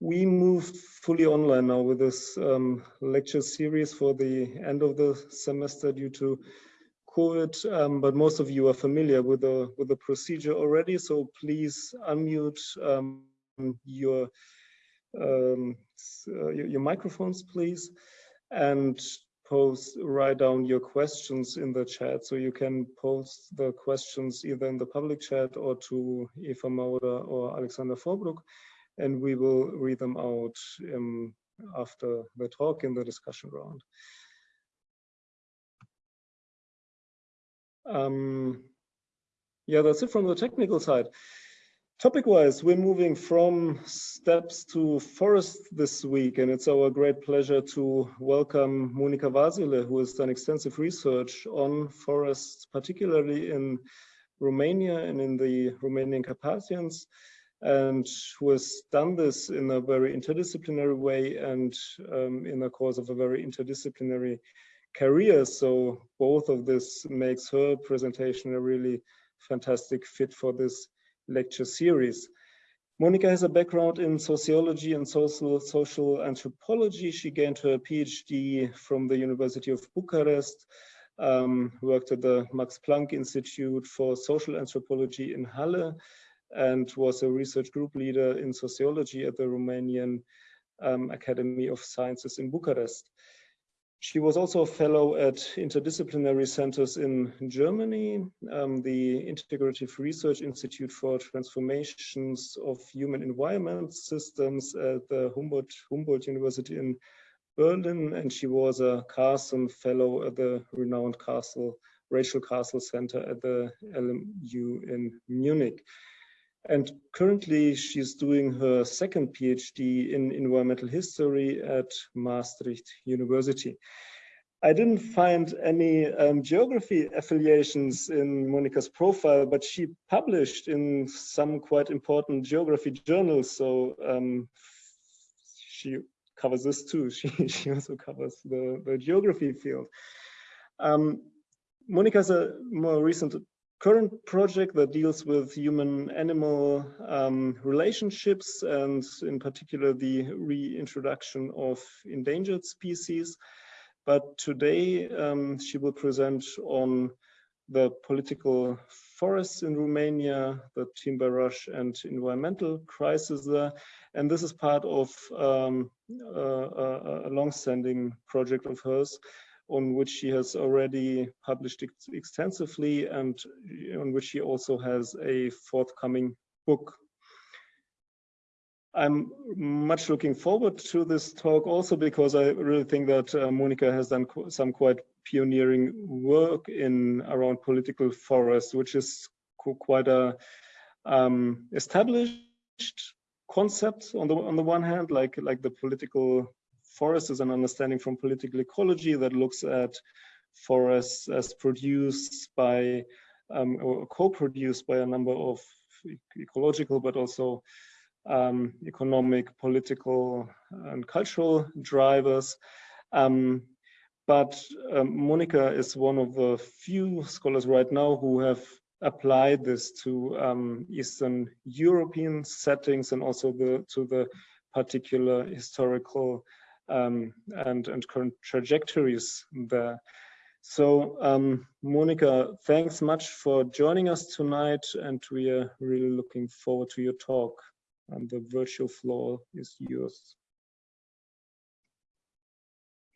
we moved fully online now with this um, lecture series for the end of the semester due to COVID, um, but most of you are familiar with the with the procedure already. So please unmute um, your, um, uh, your, your microphones, please, and post write down your questions in the chat. So you can post the questions either in the public chat or to Eva Mauder or Alexander Vorbrugg and we will read them out um, after the talk in the discussion round. Um, yeah, that's it from the technical side. Topic-wise, we're moving from steppes to forest this week, and it's our great pleasure to welcome Monica Vasile, who has done extensive research on forests, particularly in Romania and in the Romanian Carpathians and who has done this in a very interdisciplinary way and um, in the course of a very interdisciplinary career. So both of this makes her presentation a really fantastic fit for this lecture series. Monica has a background in sociology and social, social anthropology. She gained her PhD from the University of Bucharest, um, worked at the Max Planck Institute for Social Anthropology in Halle, and was a research group leader in sociology at the Romanian um, Academy of Sciences in Bucharest. She was also a fellow at interdisciplinary centers in Germany, um, the Integrative Research Institute for Transformations of Human Environment Systems at the Humboldt, Humboldt University in Berlin, and she was a Carson Fellow at the renowned Carson, Rachel Carson Center at the LMU in Munich. And currently she's doing her second PhD in environmental history at Maastricht University. I didn't find any um, geography affiliations in Monica's profile, but she published in some quite important geography journals. So um, she covers this too. She, she also covers the, the geography field. Um, Monica has a more recent current project that deals with human-animal um, relationships and in particular the reintroduction of endangered species. But today um, she will present on the political forests in Romania, the timber rush and environmental crisis there. And this is part of um, a, a long-standing project of hers on which she has already published ex extensively and on which she also has a forthcoming book. I'm much looking forward to this talk also because I really think that uh, Monica has done qu some quite pioneering work in around political forests, which is quite a um, established concept on the on the one hand, like like the political forest is an understanding from political ecology that looks at forests as produced by um, or co-produced by a number of ecological but also um, economic, political and cultural drivers. Um, but um, Monica is one of the few scholars right now who have applied this to um, Eastern European settings and also the, to the particular historical um, and, and current trajectories there. So um, Monica, thanks much for joining us tonight and we are really looking forward to your talk and the virtual floor is yours.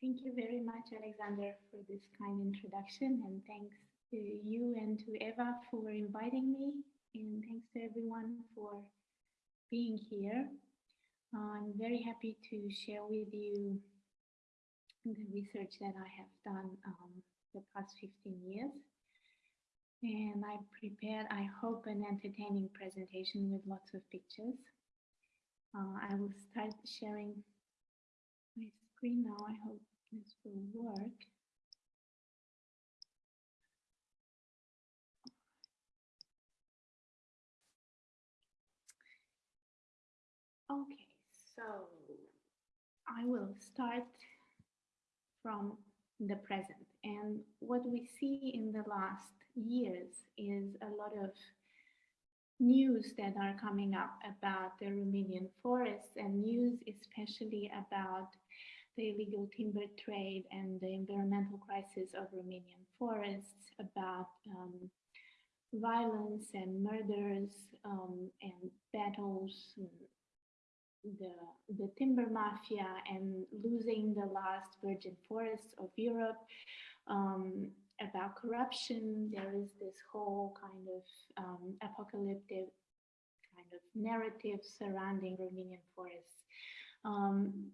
Thank you very much, Alexander, for this kind introduction and thanks to you and to Eva for inviting me and thanks to everyone for being here. I'm very happy to share with you the research that I have done um, the past 15 years. And I prepared, I hope, an entertaining presentation with lots of pictures. Uh, I will start sharing my screen now. I hope this will work. Okay. I will start from the present. And what we see in the last years is a lot of news that are coming up about the Romanian forests and news especially about the illegal timber trade and the environmental crisis of Romanian forests, about um, violence and murders um, and battles, the, the timber mafia and losing the last virgin forests of Europe, um, about corruption. There is this whole kind of um, apocalyptic kind of narrative surrounding Romanian forests. Um,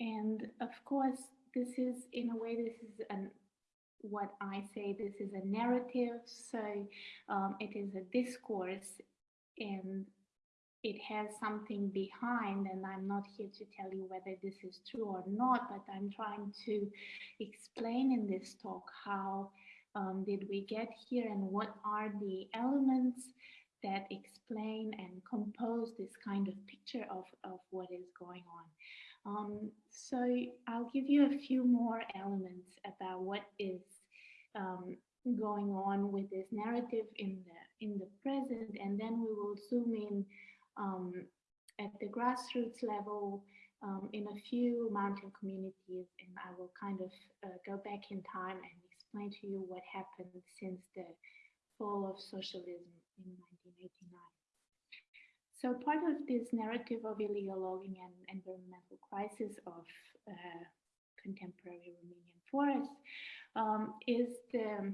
and of course, this is, in a way, this is an what I say, this is a narrative, so um, it is a discourse and it has something behind and I'm not here to tell you whether this is true or not, but I'm trying to explain in this talk how um, did we get here and what are the elements that explain and compose this kind of picture of, of what is going on. Um, so I'll give you a few more elements about what is um, going on with this narrative in the in the present, and then we will zoom in um, at the grassroots level um, in a few mountain communities, and I will kind of uh, go back in time and explain to you what happened since the fall of socialism in 1989. So part of this narrative of illegal logging and environmental crisis of uh, contemporary Romanian forests um, is the,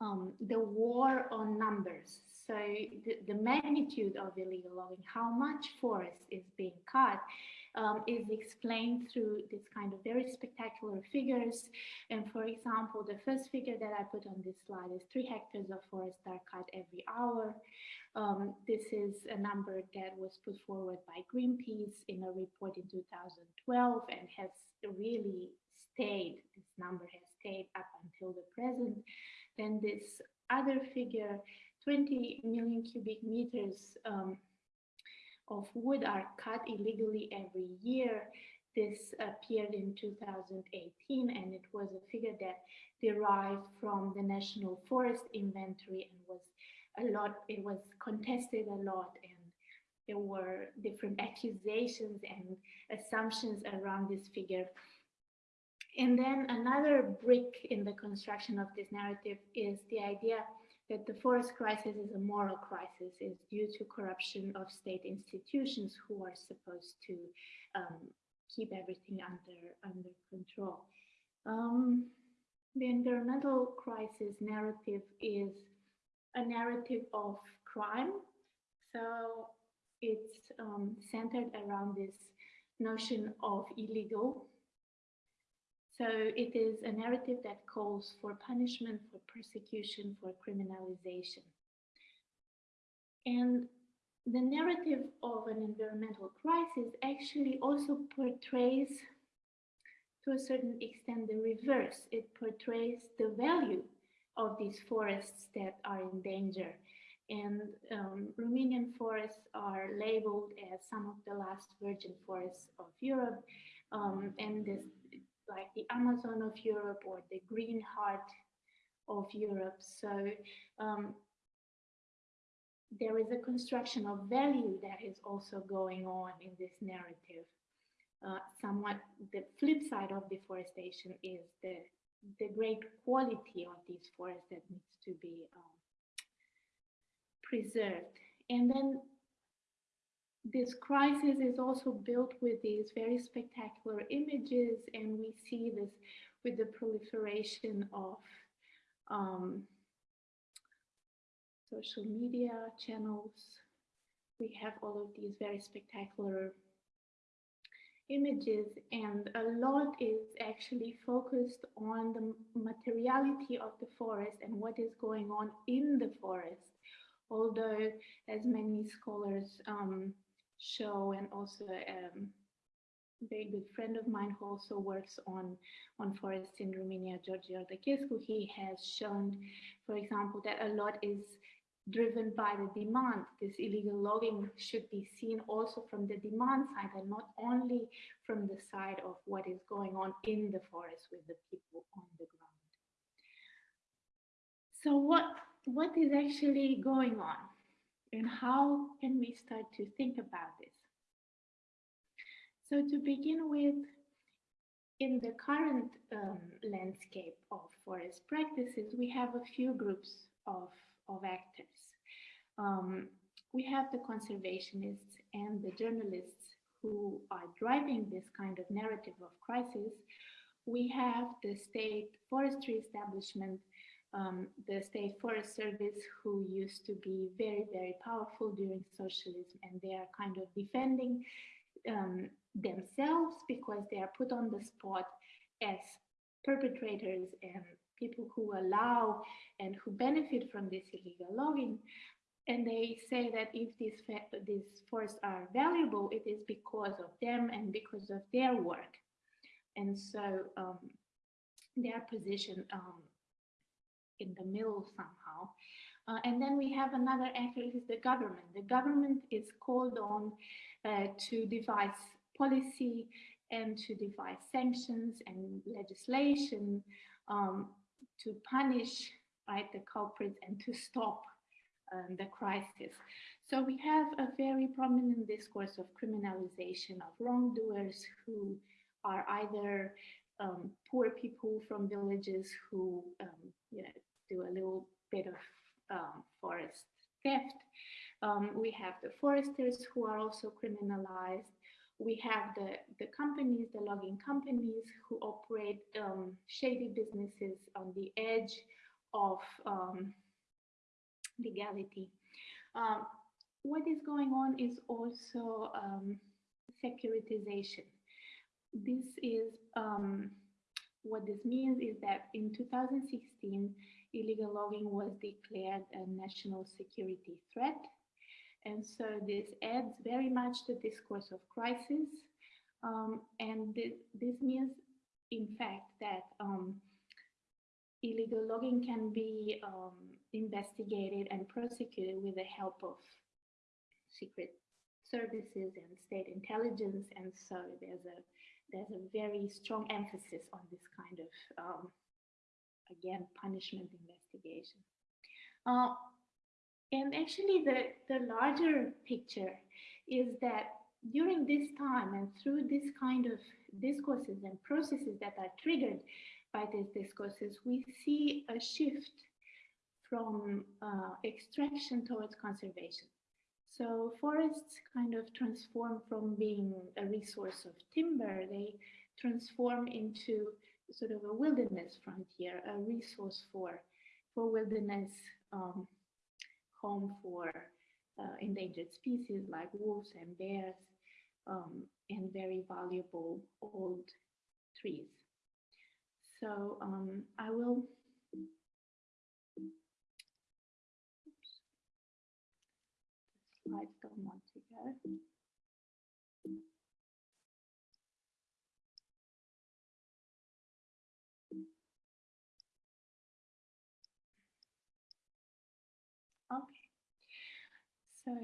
um, the war on numbers. So the, the magnitude of illegal logging, how much forest is being cut, um, is explained through this kind of very spectacular figures. And for example, the first figure that I put on this slide is three hectares of forest are cut every hour. Um, this is a number that was put forward by Greenpeace in a report in 2012 and has really stayed, this number has stayed up until the present. Then this other figure, 20 million cubic meters um, of wood are cut illegally every year. This appeared in 2018 and it was a figure that derived from the National Forest Inventory and was a lot, it was contested a lot and there were different accusations and assumptions around this figure. And then another brick in the construction of this narrative is the idea that the forest crisis is a moral crisis is due to corruption of state institutions who are supposed to um, keep everything under, under control. Um, the environmental crisis narrative is a narrative of crime. So it's um, centered around this notion of illegal. So it is a narrative that calls for punishment, for persecution, for criminalization. And the narrative of an environmental crisis actually also portrays to a certain extent the reverse. It portrays the value of these forests that are in danger. And um, Romanian forests are labeled as some of the last virgin forests of Europe. Um, and this, like the Amazon of Europe or the green heart of Europe. So um, there is a construction of value that is also going on in this narrative. Uh, somewhat the flip side of deforestation is the the great quality of these forests that needs to be um, preserved. And then this crisis is also built with these very spectacular images and we see this with the proliferation of um, social media channels. We have all of these very spectacular images and a lot is actually focused on the materiality of the forest and what is going on in the forest. Although, as many scholars um, show, and also um, a very good friend of mine who also works on, on forests in Romania, George Iordachescu, he has shown, for example, that a lot is driven by the demand. This illegal logging should be seen also from the demand side and not only from the side of what is going on in the forest with the people on the ground. So what what is actually going on and how can we start to think about this? So to begin with, in the current um, landscape of forest practices, we have a few groups of, of actors. Um, we have the conservationists and the journalists who are driving this kind of narrative of crisis. We have the state forestry establishment, um, the state forest service, who used to be very, very powerful during socialism, and they are kind of defending um, themselves because they are put on the spot as perpetrators and people who allow and who benefit from this illegal logging. And they say that if these, these forests are valuable, it is because of them and because of their work. And so um, their position um, in the middle somehow. Uh, and then we have another actor is the government. The government is called on uh, to devise policy and to devise sanctions and legislation um, to punish right, the culprits and to stop um, the crisis. So we have a very prominent discourse of criminalization of wrongdoers who are either um, poor people from villages who um, you know, do a little bit of um, forest theft. Um, we have the foresters who are also criminalized. We have the, the companies, the logging companies who operate um, shady businesses on the edge of um, legality. Um, what is going on is also um, securitization. This is what this means is that in 2016, illegal logging was declared a national security threat. And so this adds very much to discourse of crisis. Um, and th this means, in fact, that um, illegal logging can be um, investigated and prosecuted with the help of secret services and state intelligence. And so there's a there's a very strong emphasis on this kind of, um, again, punishment investigation. Uh, and actually the, the larger picture is that during this time and through this kind of discourses and processes that are triggered by these discourses, we see a shift from uh, extraction towards conservation. So forests kind of transform from being a resource of timber, they transform into sort of a wilderness frontier, a resource for, for wilderness, um, home for uh, endangered species like wolves and bears, um, and very valuable old trees. So um, I will slides don't want to go. So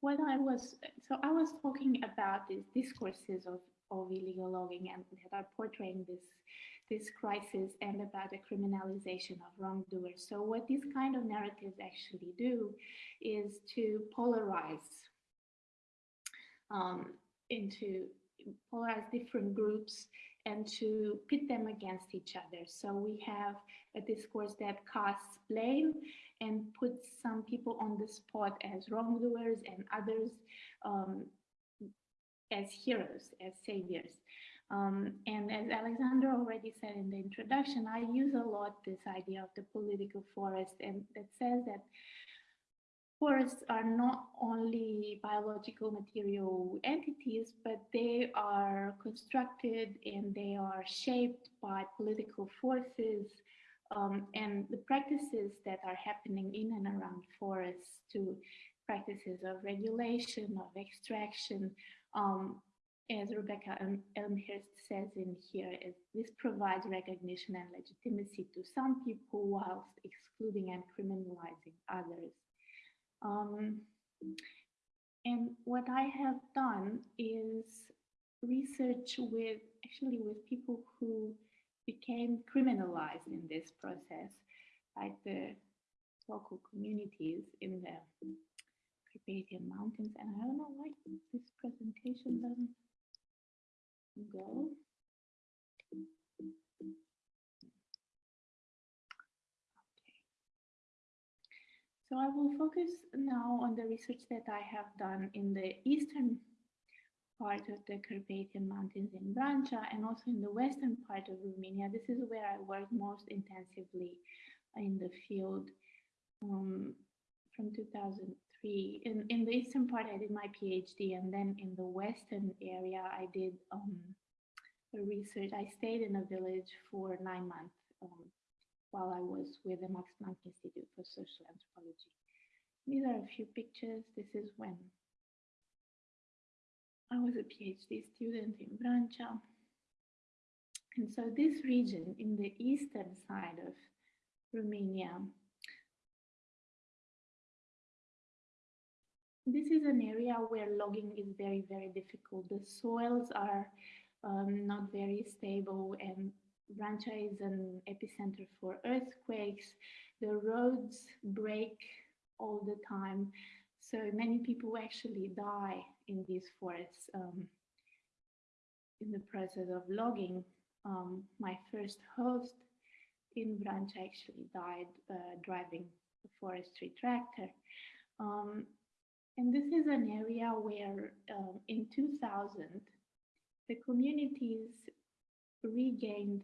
what I was, so I was talking about these discourses of, of illegal logging and that are portraying this this crisis and about the criminalization of wrongdoers. So what these kind of narratives actually do is to polarize um, into polarize different groups and to pit them against each other. So we have a discourse that casts blame and puts some people on the spot as wrongdoers and others um, as heroes, as saviors. Um, and as Alexander already said in the introduction, I use a lot this idea of the political forest and that says that forests are not only biological material entities, but they are constructed and they are shaped by political forces um, and the practices that are happening in and around forests to practices of regulation, of extraction, um, as Rebecca Elmhirst says in here, this provides recognition and legitimacy to some people whilst excluding and criminalizing others. Um, and what I have done is research with actually with people who became criminalized in this process, like the local communities in the Carpathian Mountains. And I don't know why this presentation doesn't go. So I will focus now on the research that I have done in the eastern part of the Carpathian Mountains in Vrancea and also in the western part of Romania. This is where I worked most intensively in the field um, from 2003. In, in the eastern part, I did my PhD, and then in the western area, I did um, research. I stayed in a village for nine months um, while I was with the Max Planck Institute for Social Anthropology. These are a few pictures. This is when I was a PhD student in Vrancea. And so this region in the eastern side of Romania, this is an area where logging is very, very difficult. The soils are um, not very stable and Vrancea is an epicenter for earthquakes. The roads break all the time. So many people actually die in these forests um, in the process of logging. Um, my first host in Vrancea actually died uh, driving a forestry tractor. Um, and this is an area where um, in 2000, the communities regained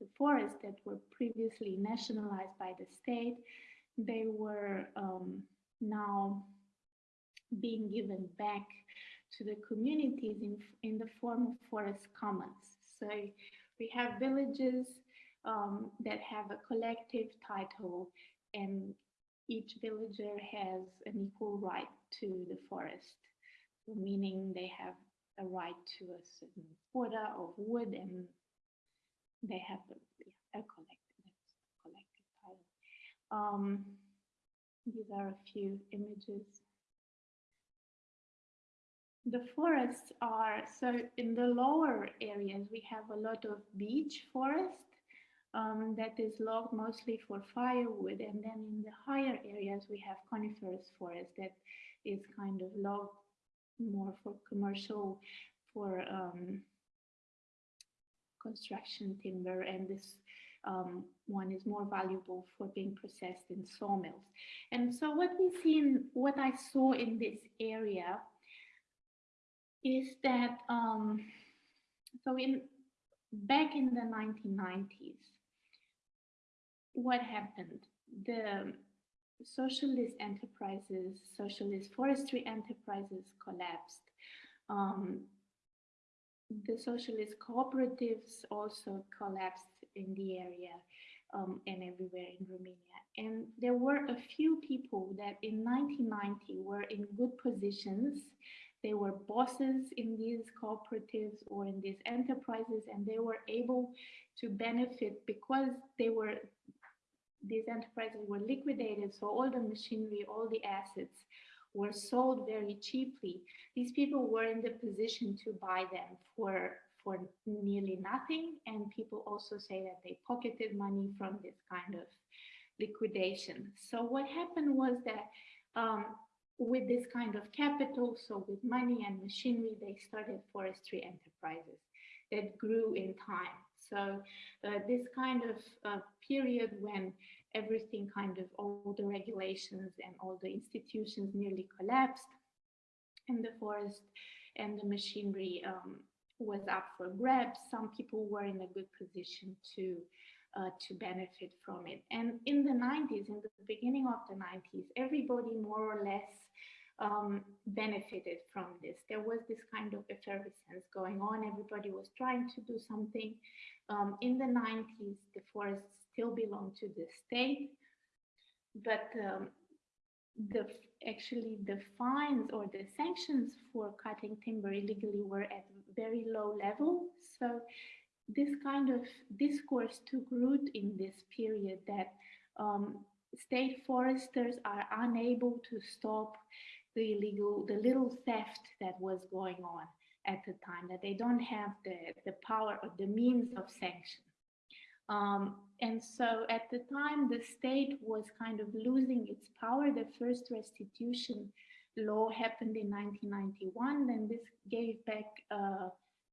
the forests that were previously nationalized by the state. They were um, now being given back to the communities in, in the form of forest commons. So we have villages um, that have a collective title and each villager has an equal right to the forest, meaning they have a right to a certain quota of wood and they have a, collective title. Um, these are a few images the forests are, so in the lower areas, we have a lot of beech forest um, that is logged mostly for firewood. And then in the higher areas, we have coniferous forest that is kind of logged more for commercial, for um, construction timber. And this um, one is more valuable for being processed in sawmills. And so what we see in what I saw in this area is that um, so in back in the 1990s, what happened? The socialist enterprises, socialist forestry enterprises collapsed. Um, the socialist cooperatives also collapsed in the area um, and everywhere in Romania. And there were a few people that in 1990 were in good positions they were bosses in these cooperatives or in these enterprises and they were able to benefit because they were these enterprises were liquidated so all the machinery all the assets were sold very cheaply. These people were in the position to buy them for for nearly nothing. And people also say that they pocketed money from this kind of liquidation. So what happened was that um, with this kind of capital, so with money and machinery, they started forestry enterprises that grew in time. So uh, this kind of uh, period when everything kind of all the regulations and all the institutions nearly collapsed and the forest and the machinery um, was up for grabs, some people were in a good position to uh, to benefit from it. And in the 90s, in the beginning of the 90s, everybody more or less um, benefited from this. There was this kind of effervescence going on. Everybody was trying to do something. Um, in the 90s, the forests still belonged to the state, but um, the actually the fines or the sanctions for cutting timber illegally were at very low level. So this kind of discourse took root in this period that um, state foresters are unable to stop the illegal, the little theft that was going on at the time, that they don't have the, the power or the means of sanction. Um, and so at the time, the state was kind of losing its power. The first restitution law happened in 1991, and this gave back uh,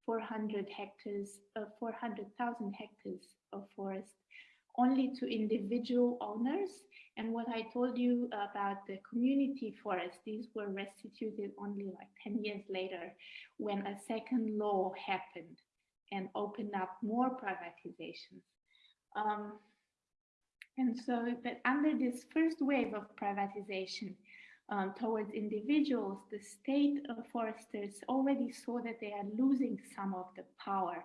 400 hectares, uh, 400,000 hectares of forest only to individual owners. And what I told you about the community forest, these were restituted only like 10 years later when a second law happened and opened up more privatizations. Um, and so that under this first wave of privatization um, towards individuals, the state foresters already saw that they are losing some of the power.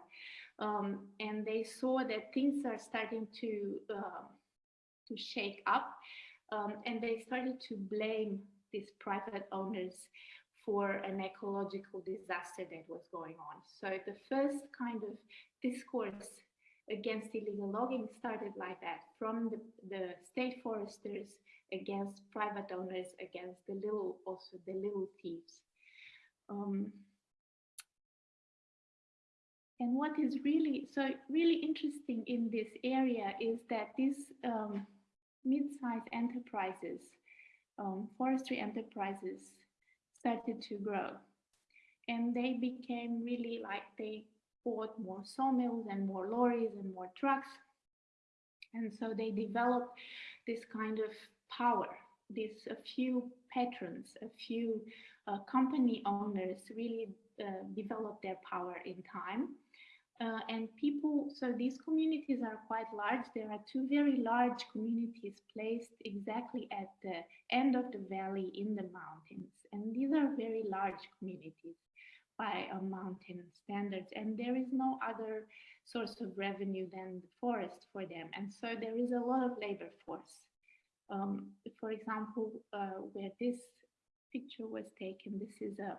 Um, and they saw that things are starting to, uh, to shake up. Um, and they started to blame these private owners for an ecological disaster that was going on. So the first kind of discourse against illegal logging started like that from the, the state foresters against private owners, against the little, also the little thieves. Um, and what is really, so really interesting in this area is that these um, mid-sized enterprises, um, forestry enterprises started to grow. And they became really like they bought more sawmills and more lorries and more trucks. And so they developed this kind of power. This a few patrons, a few uh, company owners really uh, developed their power in time. Uh, and people, so these communities are quite large. There are two very large communities placed exactly at the end of the valley in the mountains. And these are very large communities by a mountain standards. And there is no other source of revenue than the forest for them. And so there is a lot of labor force. Um, for example, uh, where this picture was taken, this is a,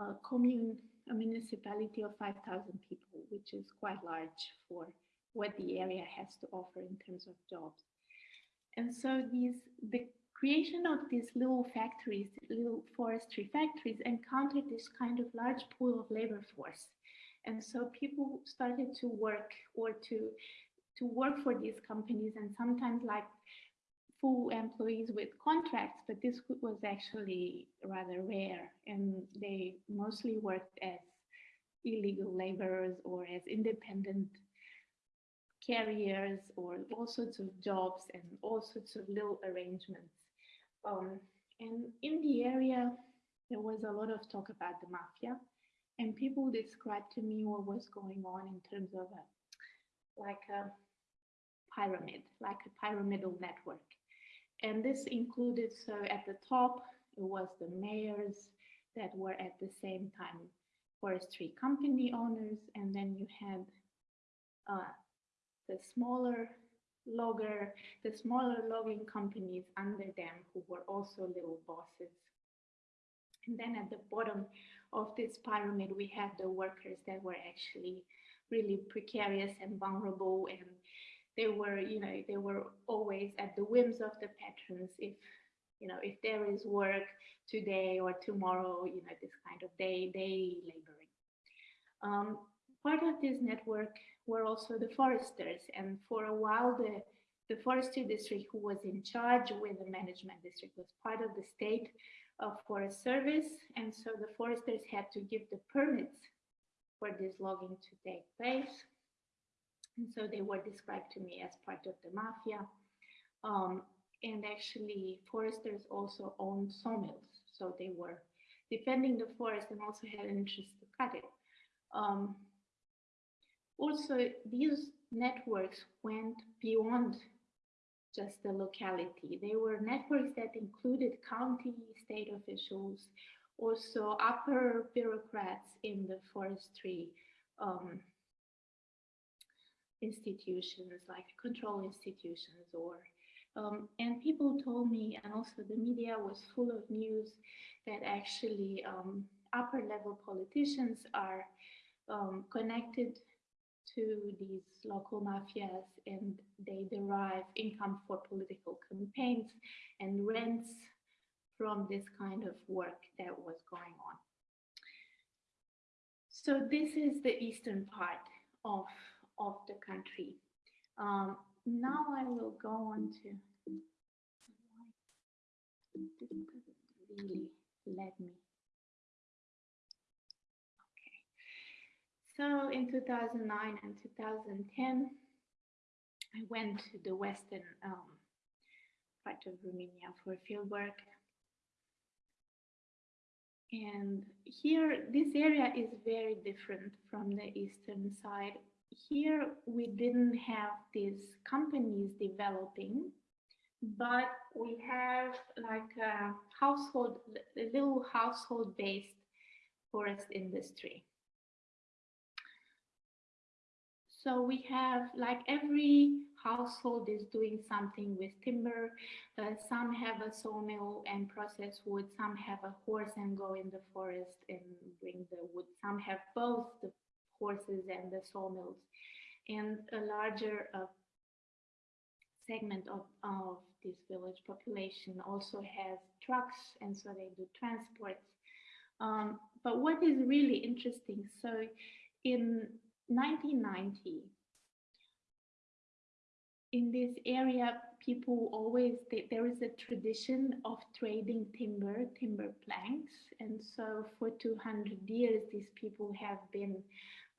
a commune, a municipality of 5,000 people, which is quite large for what the area has to offer in terms of jobs. And so these, the creation of these little factories, little forestry factories encountered this kind of large pool of labor force. And so people started to work or to, to work for these companies and sometimes like full employees with contracts, but this was actually rather rare. And they mostly worked as illegal laborers or as independent carriers or all sorts of jobs and all sorts of little arrangements. Um, and in the area, there was a lot of talk about the mafia, and people described to me what was going on in terms of a, like a pyramid, like a pyramidal network. And this included, so at the top, it was the mayors that were at the same time forestry company owners, and then you had uh, the smaller logger, the smaller logging companies under them who were also little bosses. And then at the bottom of this pyramid, we had the workers that were actually really precarious and vulnerable and they were, you know, they were always at the whims of the patrons. If, you know, if there is work today or tomorrow, you know, this kind of day, day laboring. Um, part of this network were also the foresters. And for a while, the, the forestry district who was in charge with the management district was part of the state uh, forest service. And so the foresters had to give the permits for this logging to take place. And so they were described to me as part of the mafia. Um, and actually foresters also owned sawmills. So they were defending the forest and also had an interest to cut it. Um, also, these networks went beyond just the locality. They were networks that included county, state officials, also upper bureaucrats in the forestry um, institutions like control institutions or um, and people told me and also the media was full of news that actually um, upper level politicians are um, connected to these local mafias and they derive income for political campaigns and rents from this kind of work that was going on. So this is the eastern part of, of the country. Um, now I will go on to, this doesn't really let me. Okay, so in 2009 and 2010, I went to the western um, part of Romania for fieldwork. And here, this area is very different from the eastern side. Here, we didn't have these companies developing, but we have like a household, a little household-based forest industry. So we have like every household is doing something with timber. Uh, some have a sawmill and process wood. Some have a horse and go in the forest and bring the wood. Some have both the horses and the sawmills. And a larger uh, segment of, of this village population also has trucks and so they do transports. Um, but what is really interesting, so in 1990, in this area, people always, there is a tradition of trading timber, timber planks. And so for 200 years, these people have been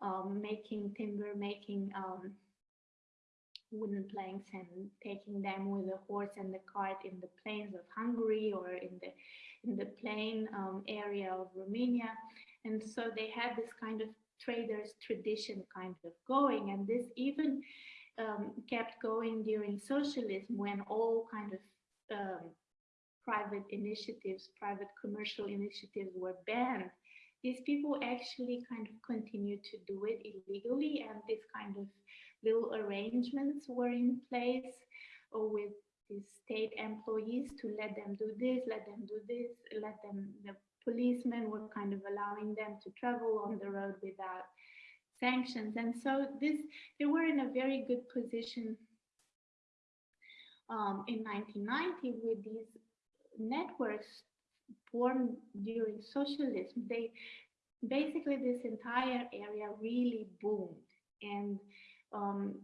um, making timber, making um, wooden planks and taking them with a horse and the cart in the plains of Hungary or in the in the plain um, area of Romania. And so they had this kind of traders tradition kind of going and this even um, kept going during socialism when all kind of um, private initiatives, private commercial initiatives were banned. These people actually kind of continued to do it illegally and these kind of little arrangements were in place or with these state employees to let them do this, let them do this, let them, the policemen were kind of allowing them to travel on the road without sanctions. And so this, they were in a very good position um, in 1990 with these networks formed during socialism. They basically this entire area really boomed and um,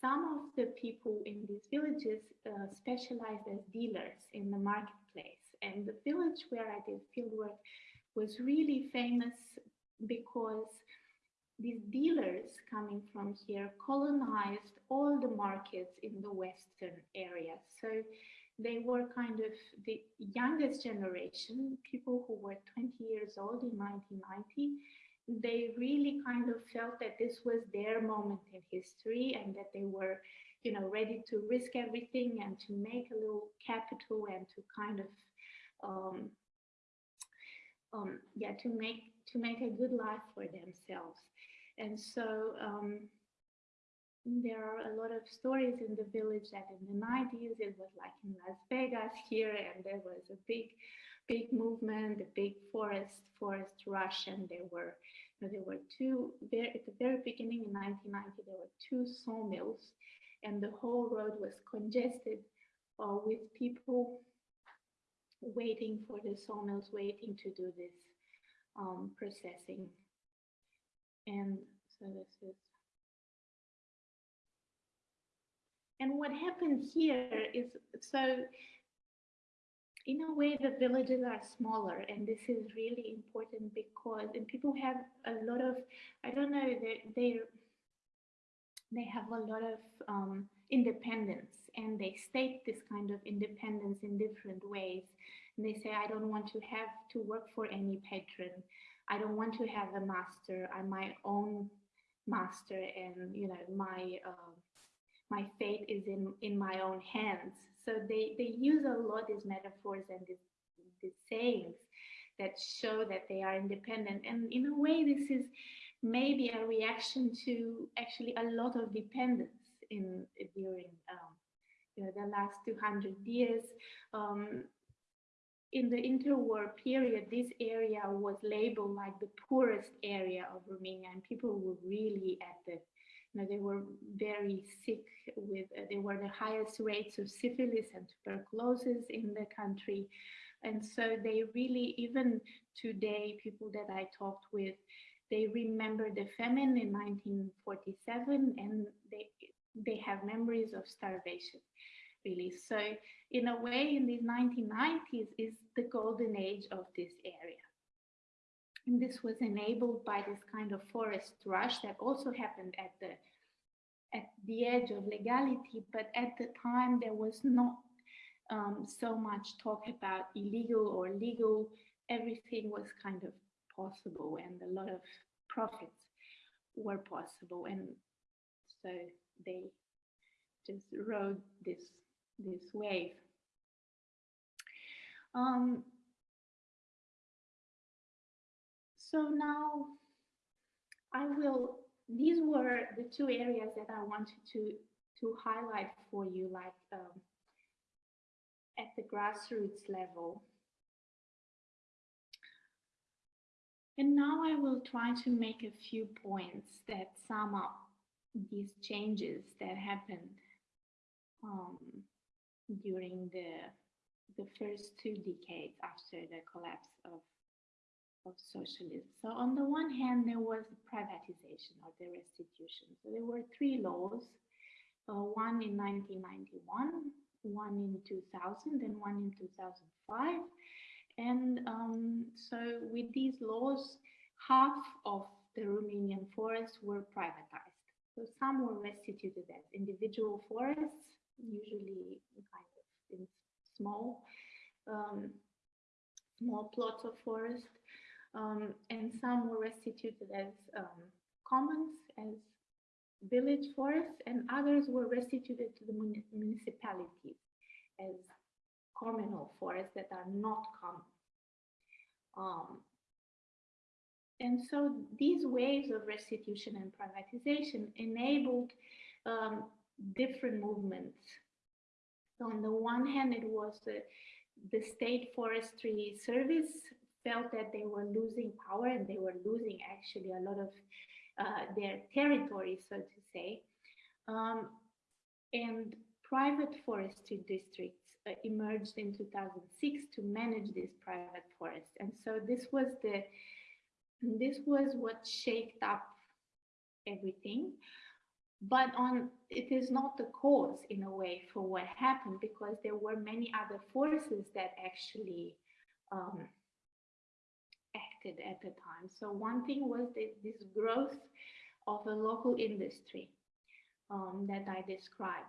some of the people in these villages uh, specialized as dealers in the marketplace. And the village where I did fieldwork was really famous because these dealers coming from here colonized all the markets in the western area. So they were kind of the youngest generation, people who were 20 years old in 1990. They really kind of felt that this was their moment in history and that they were, you know, ready to risk everything and to make a little capital and to kind of, um, um, yeah, to make to make a good life for themselves. And so um, there are a lot of stories in the village that in the 90s it was like in Las Vegas here and there was a big big movement a big forest forest rush and there were you know, there were two very, at the very beginning in 1990 there were two sawmills and the whole road was congested uh, with people waiting for the sawmills waiting to do this um, processing. And so this is and what happened here is so in a way the villages are smaller and this is really important because and people have a lot of i don't know they they they have a lot of um, independence and they state this kind of independence in different ways and they say i don't want to have to work for any patron I don't want to have a master. I'm my own master, and you know my uh, my fate is in in my own hands. So they they use a lot these metaphors and these, sayings that show that they are independent. And in a way, this is maybe a reaction to actually a lot of dependence in during um, you know the last 200 years. Um, in the interwar period, this area was labeled like the poorest area of Romania, and people were really at the, know, they were very sick with, uh, they were the highest rates of syphilis and tuberculosis in the country. And so they really, even today, people that I talked with, they remember the famine in 1947 and they they have memories of starvation really so in a way in the 1990s is the golden age of this area and this was enabled by this kind of forest rush that also happened at the at the edge of legality. But at the time there was not um, so much talk about illegal or legal. Everything was kind of possible and a lot of profits were possible. And so they just rode this this wave. Um, so now I will these were the two areas that I wanted to to highlight for you like um, at the grassroots level. And now I will try to make a few points that sum up these changes that happened um, during the, the first two decades after the collapse of, of socialism. So on the one hand, there was privatization or the restitution. So there were three laws, uh, one in 1991, one in 2000, and one in 2005 and um, so with these laws, half of the Romanian forests were privatized. So some were restituted as individual forests, usually kind of in small, um, small plots of forest, um, and some were restituted as um, commons, as village forests, and others were restituted to the municipalities as communal forests that are not common. Um, and so these waves of restitution and privatization enabled um, different movements. So on the one hand, it was the, the state forestry service felt that they were losing power and they were losing actually a lot of uh, their territory, so to say. Um, and private forestry districts uh, emerged in 2006 to manage these private forests. And so this was the this was what shaped up everything. But on it is not the cause in a way for what happened because there were many other forces that actually um, acted at the time. So one thing was this growth of a local industry um, that I described.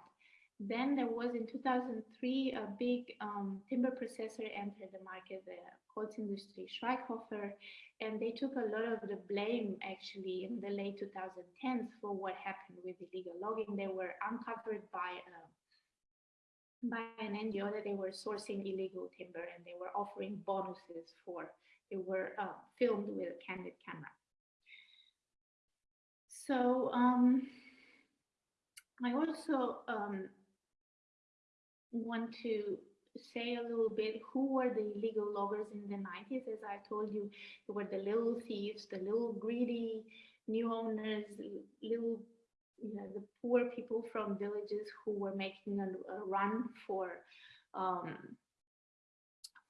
Then there was in 2003 a big um, timber processor entered the market, the Holzindustrie Schweighofer, and they took a lot of the blame actually in the late 2010s for what happened with illegal logging. They were uncovered by uh, by an NGO that they were sourcing illegal timber and they were offering bonuses for. They were uh, filmed with a candid camera. So um, I also um, want to say a little bit who were the illegal loggers in the 90s. As I told you, they were the little thieves, the little greedy new owners, little, you know, the poor people from villages who were making a, a run for um,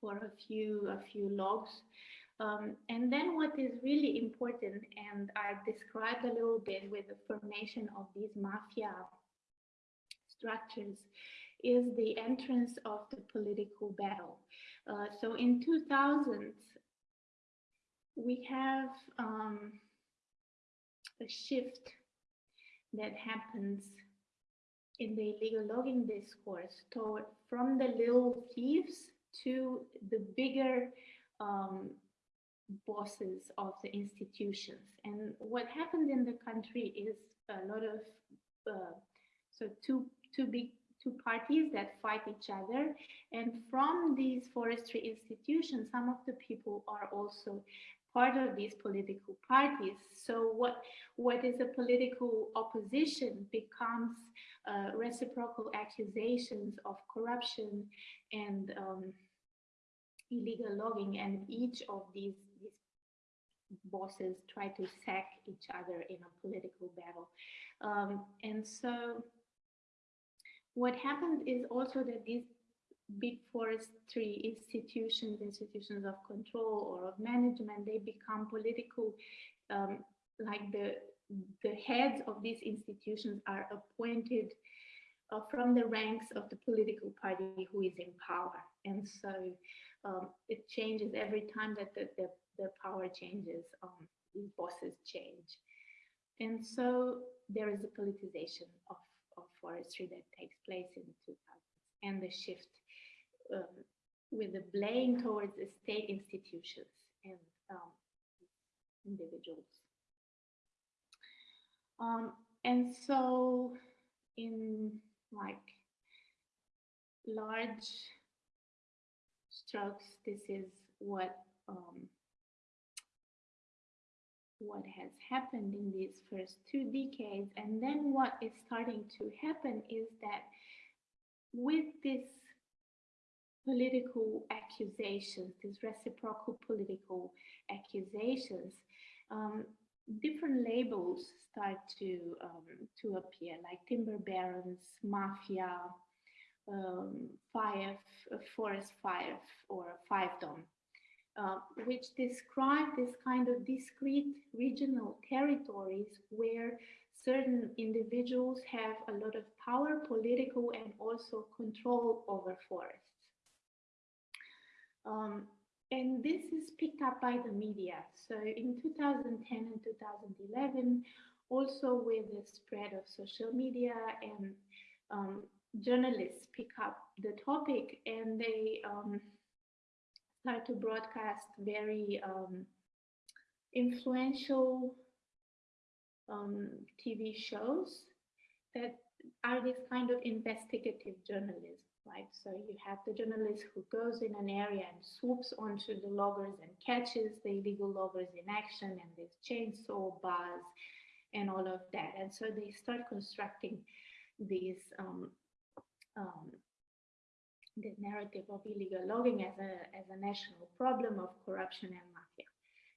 for a few a few logs. Um, and then what is really important, and I described a little bit with the formation of these mafia structures, is the entrance of the political battle. Uh, so in 2000, we have um, a shift that happens in the illegal logging discourse toward from the little thieves to the bigger um, bosses of the institutions. And what happens in the country is a lot of uh, so two two big two parties that fight each other. And from these forestry institutions, some of the people are also part of these political parties. So what, what is a political opposition becomes uh, reciprocal accusations of corruption and um, illegal logging. And each of these, these bosses try to sack each other in a political battle. Um, and so what happened is also that these big forestry institutions, institutions of control or of management, they become political um, like the the heads of these institutions are appointed uh, from the ranks of the political party who is in power. And so um, it changes every time that the, the, the power changes, um, these bosses change. And so there is a politicization of, of forestry that takes place in the 2000s and the shift um, with the blame towards the state institutions and um, individuals. Um, and so in like large strokes, this is what um, what has happened in these first two decades. And then what is starting to happen is that with this political accusations, these reciprocal political accusations, um, different labels start to um, to appear, like timber barons, mafia, um, five, uh, forest five, or fiefdom, uh, which describe this kind of discrete regional territories where certain individuals have a lot of power, political, and also control over forests. Um, and this is picked up by the media. So in 2010 and 2011, also with the spread of social media and um, journalists pick up the topic and they um, start to broadcast very um, influential um, TV shows that are this kind of investigative journalism right? So you have the journalist who goes in an area and swoops onto the loggers and catches the illegal loggers in action and there's chainsaw bars and all of that. And so they start constructing these um, um, the narrative of illegal logging as a as a national problem of corruption and mafia.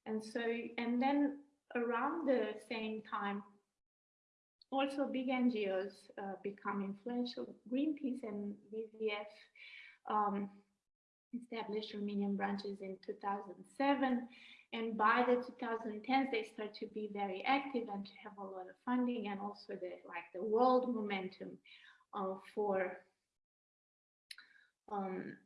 And so and then around the same time also big NGOs uh, become influential. Greenpeace and WWF um, established Romanian branches in 2007. And by the 2010s, they start to be very active and to have a lot of funding and also the like the world momentum uh, for um,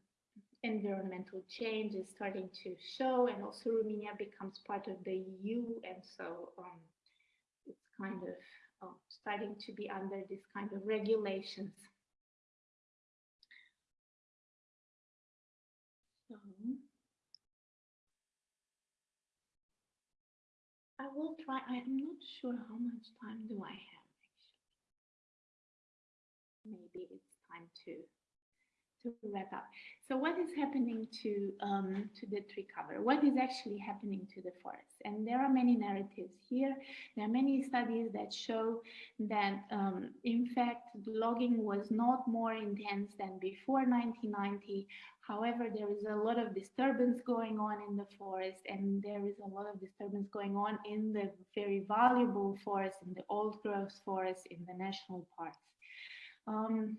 environmental change is starting to show and also Romania becomes part of the EU and so um, it's kind of starting to be under this kind of regulations. So I will try, I'm not sure how much time do I have actually. Maybe it's time to to wrap up. So what is happening to um, to the tree cover? What is actually happening to the forest? And there are many narratives here. There are many studies that show that, um, in fact, logging was not more intense than before 1990. However, there is a lot of disturbance going on in the forest, and there is a lot of disturbance going on in the very valuable forest, in the old growth forest, in the national parks. Um,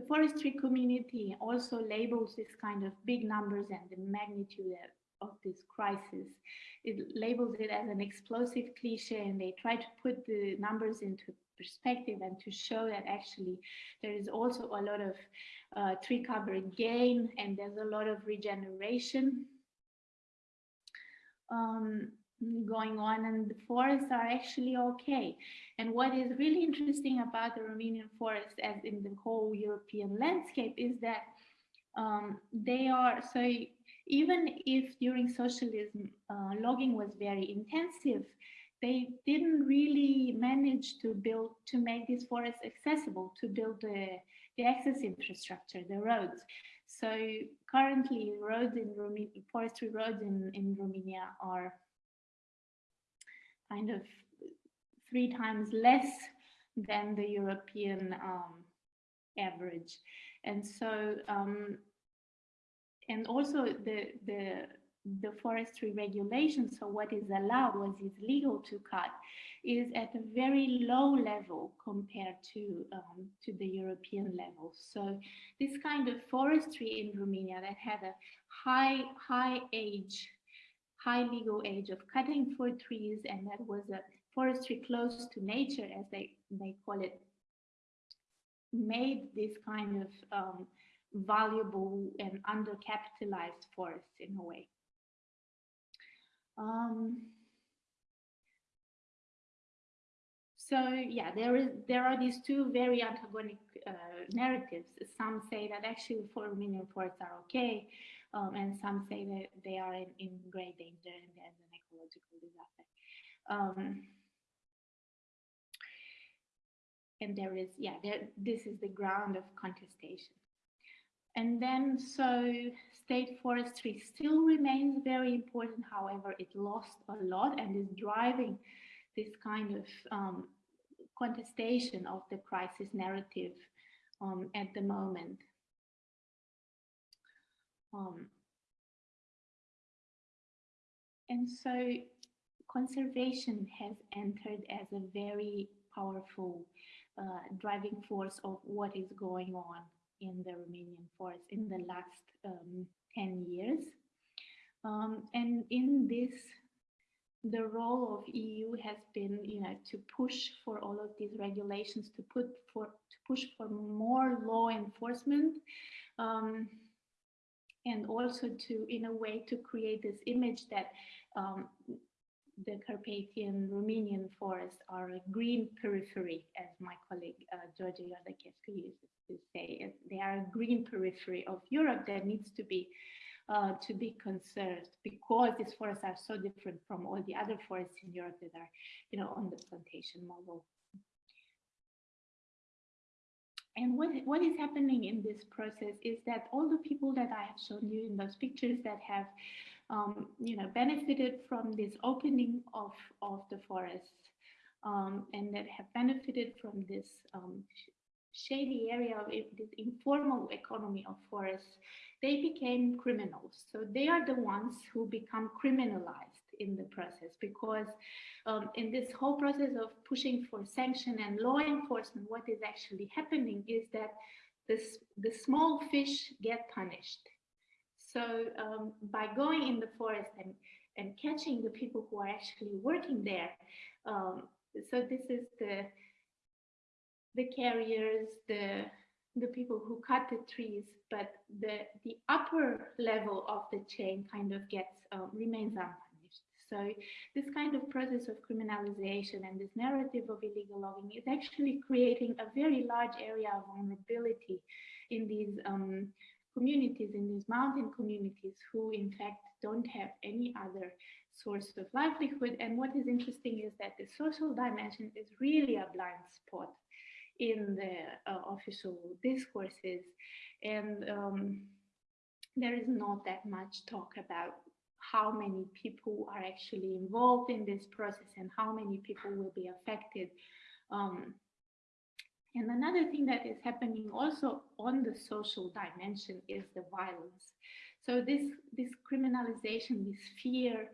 the forestry community also labels this kind of big numbers and the magnitude of this crisis. It labels it as an explosive cliche and they try to put the numbers into perspective and to show that actually there is also a lot of uh, tree cover gain and there's a lot of regeneration. Um, going on and the forests are actually okay. And what is really interesting about the Romanian forest as in the whole European landscape is that um, they are, so even if during socialism uh, logging was very intensive, they didn't really manage to build, to make these forests accessible, to build the, the access infrastructure, the roads. So currently roads in Romania, forestry roads in, in Romania are kind of three times less than the European um, average. And so, um, and also the, the, the forestry regulation, so what is allowed, what is legal to cut, is at a very low level compared to, um, to the European level. So this kind of forestry in Romania that had a high, high age high legal age of cutting for trees, and that was a forestry close to nature, as they, they call it, made this kind of um, valuable and undercapitalized forests in a way. Um, so yeah, there is there are these two very antagonic uh, narratives. Some say that actually four million forests are okay, um, and some say that they are in, in great danger and there's an ecological disaster. Um, and there is, yeah, there, this is the ground of contestation. And then, so state forestry still remains very important. However, it lost a lot and is driving this kind of um, contestation of the crisis narrative um, at the moment. Um, and so conservation has entered as a very powerful uh, driving force of what is going on in the Romanian forest in the last um, 10 years. Um, and in this, the role of EU has been, you know, to push for all of these regulations, to put for to push for more law enforcement, um, and also to, in a way, to create this image that um, the Carpathian Romanian forests are a green periphery, as my colleague uh, Georgia used to say. They are a green periphery of Europe that needs to be uh, to be conserved because these forests are so different from all the other forests in Europe that are, you know, on the plantation model. And what, what is happening in this process is that all the people that I have shown you in those pictures that have um, you know, benefited from this opening of, of the forest um, and that have benefited from this um, shady area of this informal economy of forests, they became criminals. So they are the ones who become criminalized in the process because um, in this whole process of pushing for sanction and law enforcement, what is actually happening is that this, the small fish get punished so um, by going in the forest and, and catching the people who are actually working there, um, so this is the the carriers, the the people who cut the trees, but the the upper level of the chain kind of gets um, remains unpunished. So this kind of process of criminalization and this narrative of illegal logging is actually creating a very large area of vulnerability in these um, communities in these mountain communities who in fact don't have any other source of livelihood. And what is interesting is that the social dimension is really a blind spot in the uh, official discourses. And um, there is not that much talk about how many people are actually involved in this process and how many people will be affected um, and another thing that is happening also on the social dimension is the violence. So this, this criminalization, this fear,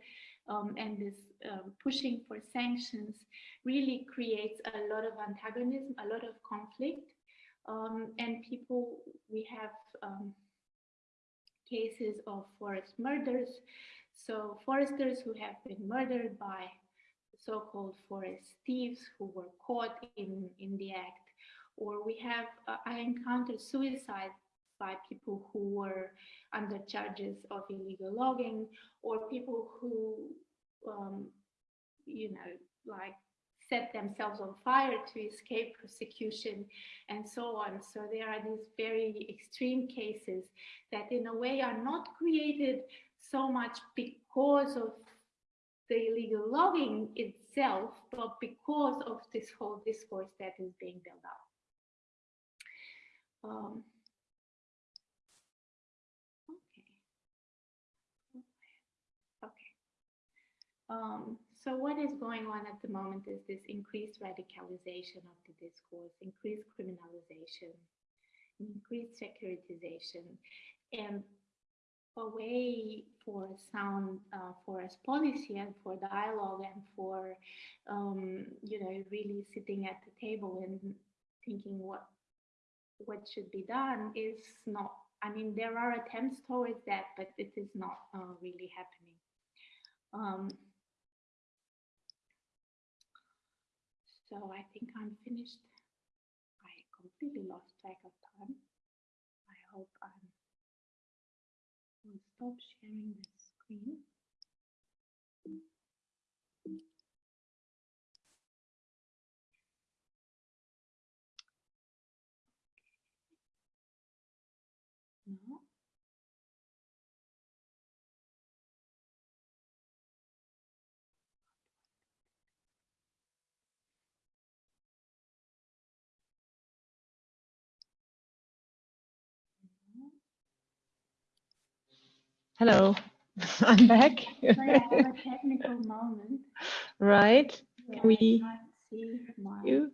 um, and this um, pushing for sanctions really creates a lot of antagonism, a lot of conflict. Um, and people, we have um, cases of forest murders. So foresters who have been murdered by so-called forest thieves who were caught in, in the act or we have, uh, I encountered suicide by people who were under charges of illegal logging or people who, um, you know, like set themselves on fire to escape persecution and so on. So there are these very extreme cases that in a way are not created so much because of the illegal logging itself, but because of this whole discourse that is being built up. Um, okay. Okay. Um, so what is going on at the moment is this increased radicalization of the discourse, increased criminalization, increased securitization, and a way for sound uh, forest policy and for dialogue and for um, you know really sitting at the table and thinking what what should be done is not, I mean, there are attempts towards that, but it is not uh, really happening. Um, so I think I'm finished. I completely lost track of time. I hope I'm stop sharing the screen. Hello, I'm back. I have a technical moment. right, where we- see my you.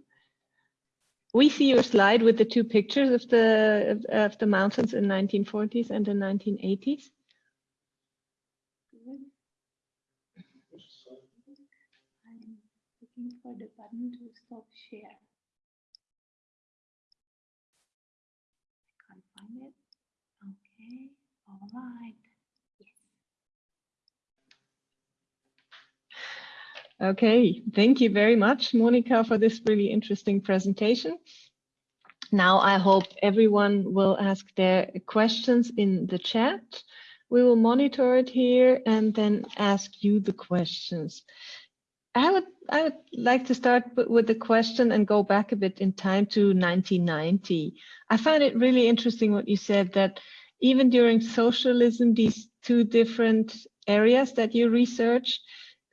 We see your slide with the two pictures of the of, of the mountains in 1940s and the 1980s. Good. I'm looking for the button to stop share. I can't find it. Okay, all right. Okay, thank you very much, Monica, for this really interesting presentation. Now I hope everyone will ask their questions in the chat. We will monitor it here and then ask you the questions. I would I would like to start with the question and go back a bit in time to 1990. I find it really interesting what you said that even during socialism, these two different areas that you researched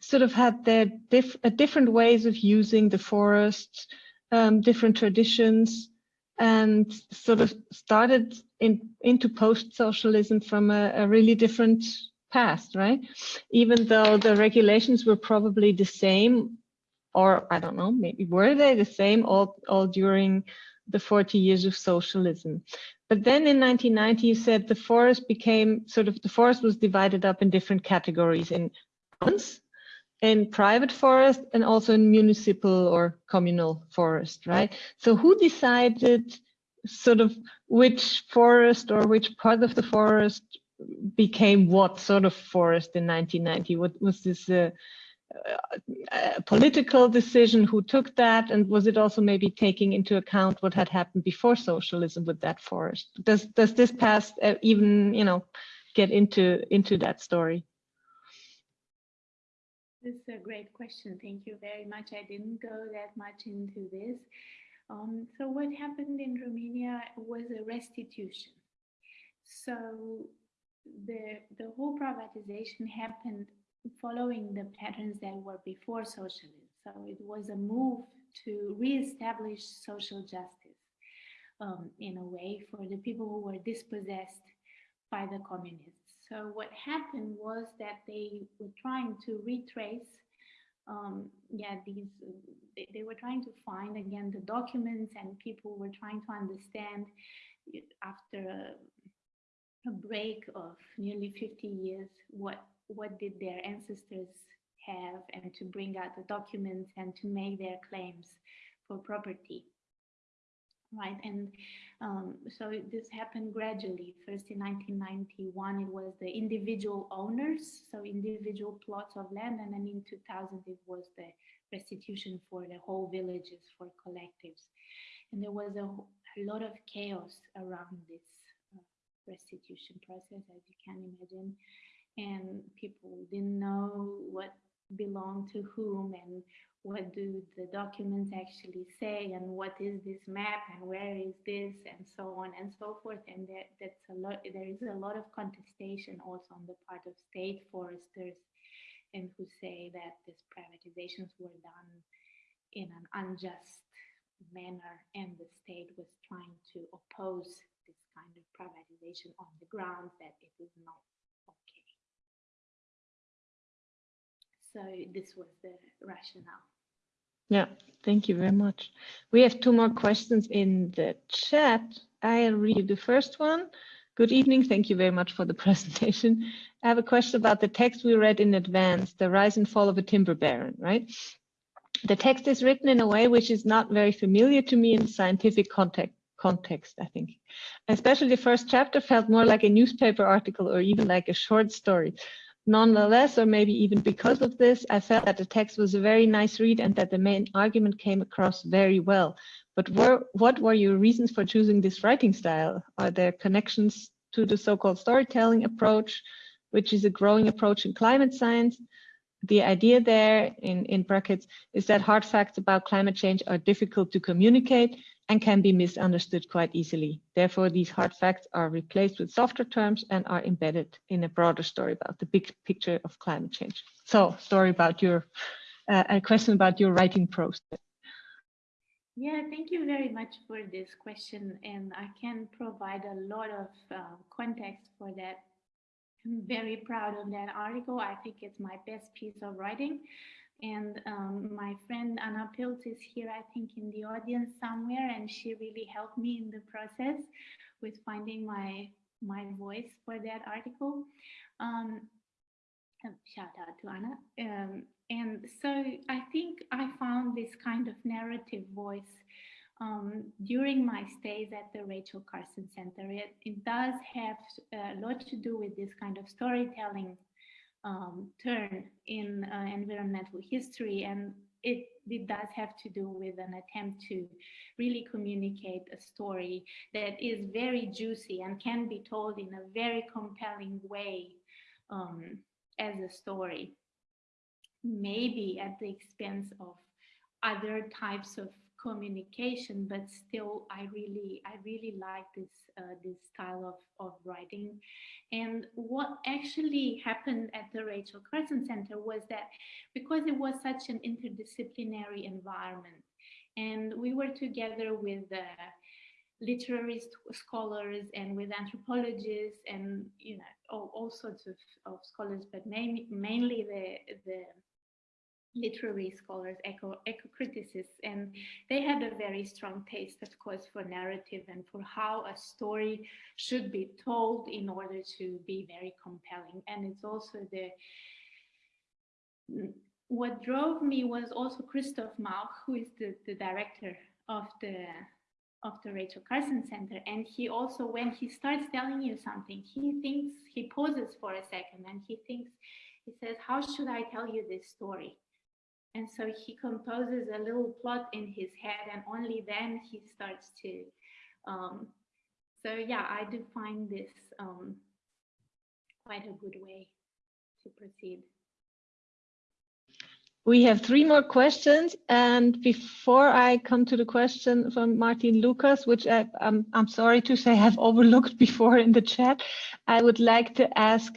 sort of had their uh, different ways of using the forest, um, different traditions, and sort of started in into post-socialism from a, a really different past, right? Even though the regulations were probably the same, or I don't know, maybe were they the same all all during the 40 years of socialism. But then in 1990, you said the forest became sort of the forest was divided up in different categories in commons, in private forest and also in municipal or communal forest, right? So who decided sort of which forest or which part of the forest became what sort of forest in 1990? What was this a, a political decision? Who took that? And was it also maybe taking into account what had happened before socialism with that forest? Does does this past uh, even you know get into into that story? This is a great question. Thank you very much. I didn't go that much into this. Um, so what happened in Romania was a restitution. So the the whole privatization happened following the patterns that were before socialism. So it was a move to reestablish social justice um, in a way for the people who were dispossessed by the communists. So what happened was that they were trying to retrace, um, yeah, these, they, they were trying to find again the documents and people were trying to understand after a, a break of nearly 50 years, what, what did their ancestors have and to bring out the documents and to make their claims for property right? And um, so this happened gradually. First in 1991, it was the individual owners, so individual plots of land, and then in 2000, it was the restitution for the whole villages, for collectives. And there was a, a lot of chaos around this uh, restitution process, as you can imagine. And people didn't know what belonged to whom and what do the documents actually say and what is this map and where is this and so on and so forth. And that, that's a lot there is a lot of contestation also on the part of state foresters and who say that these privatizations were done in an unjust manner and the state was trying to oppose this kind of privatization on the grounds that it is not so this was the rationale. Yeah, thank you very much. We have two more questions in the chat. I'll read the first one. Good evening. Thank you very much for the presentation. I have a question about the text we read in advance, The Rise and Fall of a Timber Baron, right? The text is written in a way which is not very familiar to me in scientific context, context, I think. Especially the first chapter felt more like a newspaper article or even like a short story. Nonetheless, or maybe even because of this, I felt that the text was a very nice read and that the main argument came across very well. But were, what were your reasons for choosing this writing style? Are there connections to the so-called storytelling approach, which is a growing approach in climate science? The idea there, in, in brackets, is that hard facts about climate change are difficult to communicate and can be misunderstood quite easily. Therefore, these hard facts are replaced with softer terms and are embedded in a broader story about the big picture of climate change. So, story about your, uh, a question about your writing process. Yeah, thank you very much for this question. And I can provide a lot of uh, context for that. I'm very proud of that article. I think it's my best piece of writing. And um, my friend Anna Pilz is here, I think, in the audience somewhere, and she really helped me in the process with finding my my voice for that article. Um, um shout out to Anna. Um, and so I think I found this kind of narrative voice um, during my stays at the Rachel Carson Center. It, it does have a lot to do with this kind of storytelling um, turn in uh, environmental history and it, it does have to do with an attempt to really communicate a story that is very juicy and can be told in a very compelling way um, as a story. Maybe at the expense of other types of communication, but still, I really, I really like this uh, this style of of writing. And what actually happened at the Rachel Carson Center was that because it was such an interdisciplinary environment, and we were together with the literary scholars and with anthropologists and you know all, all sorts of, of scholars, but mainly mainly the the literary scholars, eco, eco-criticists, and they had a very strong taste, of course, for narrative and for how a story should be told in order to be very compelling. And it's also the what drove me was also Christoph Mauch, who is the, the director of the of the Rachel Carson Center. And he also, when he starts telling you something, he thinks, he pauses for a second and he thinks, he says, how should I tell you this story? And so he composes a little plot in his head and only then he starts to. Um, so yeah, I do find this um, quite a good way to proceed. We have three more questions. And before I come to the question from Martin Lucas, which I, I'm, I'm sorry to say I've overlooked before in the chat, I would like to ask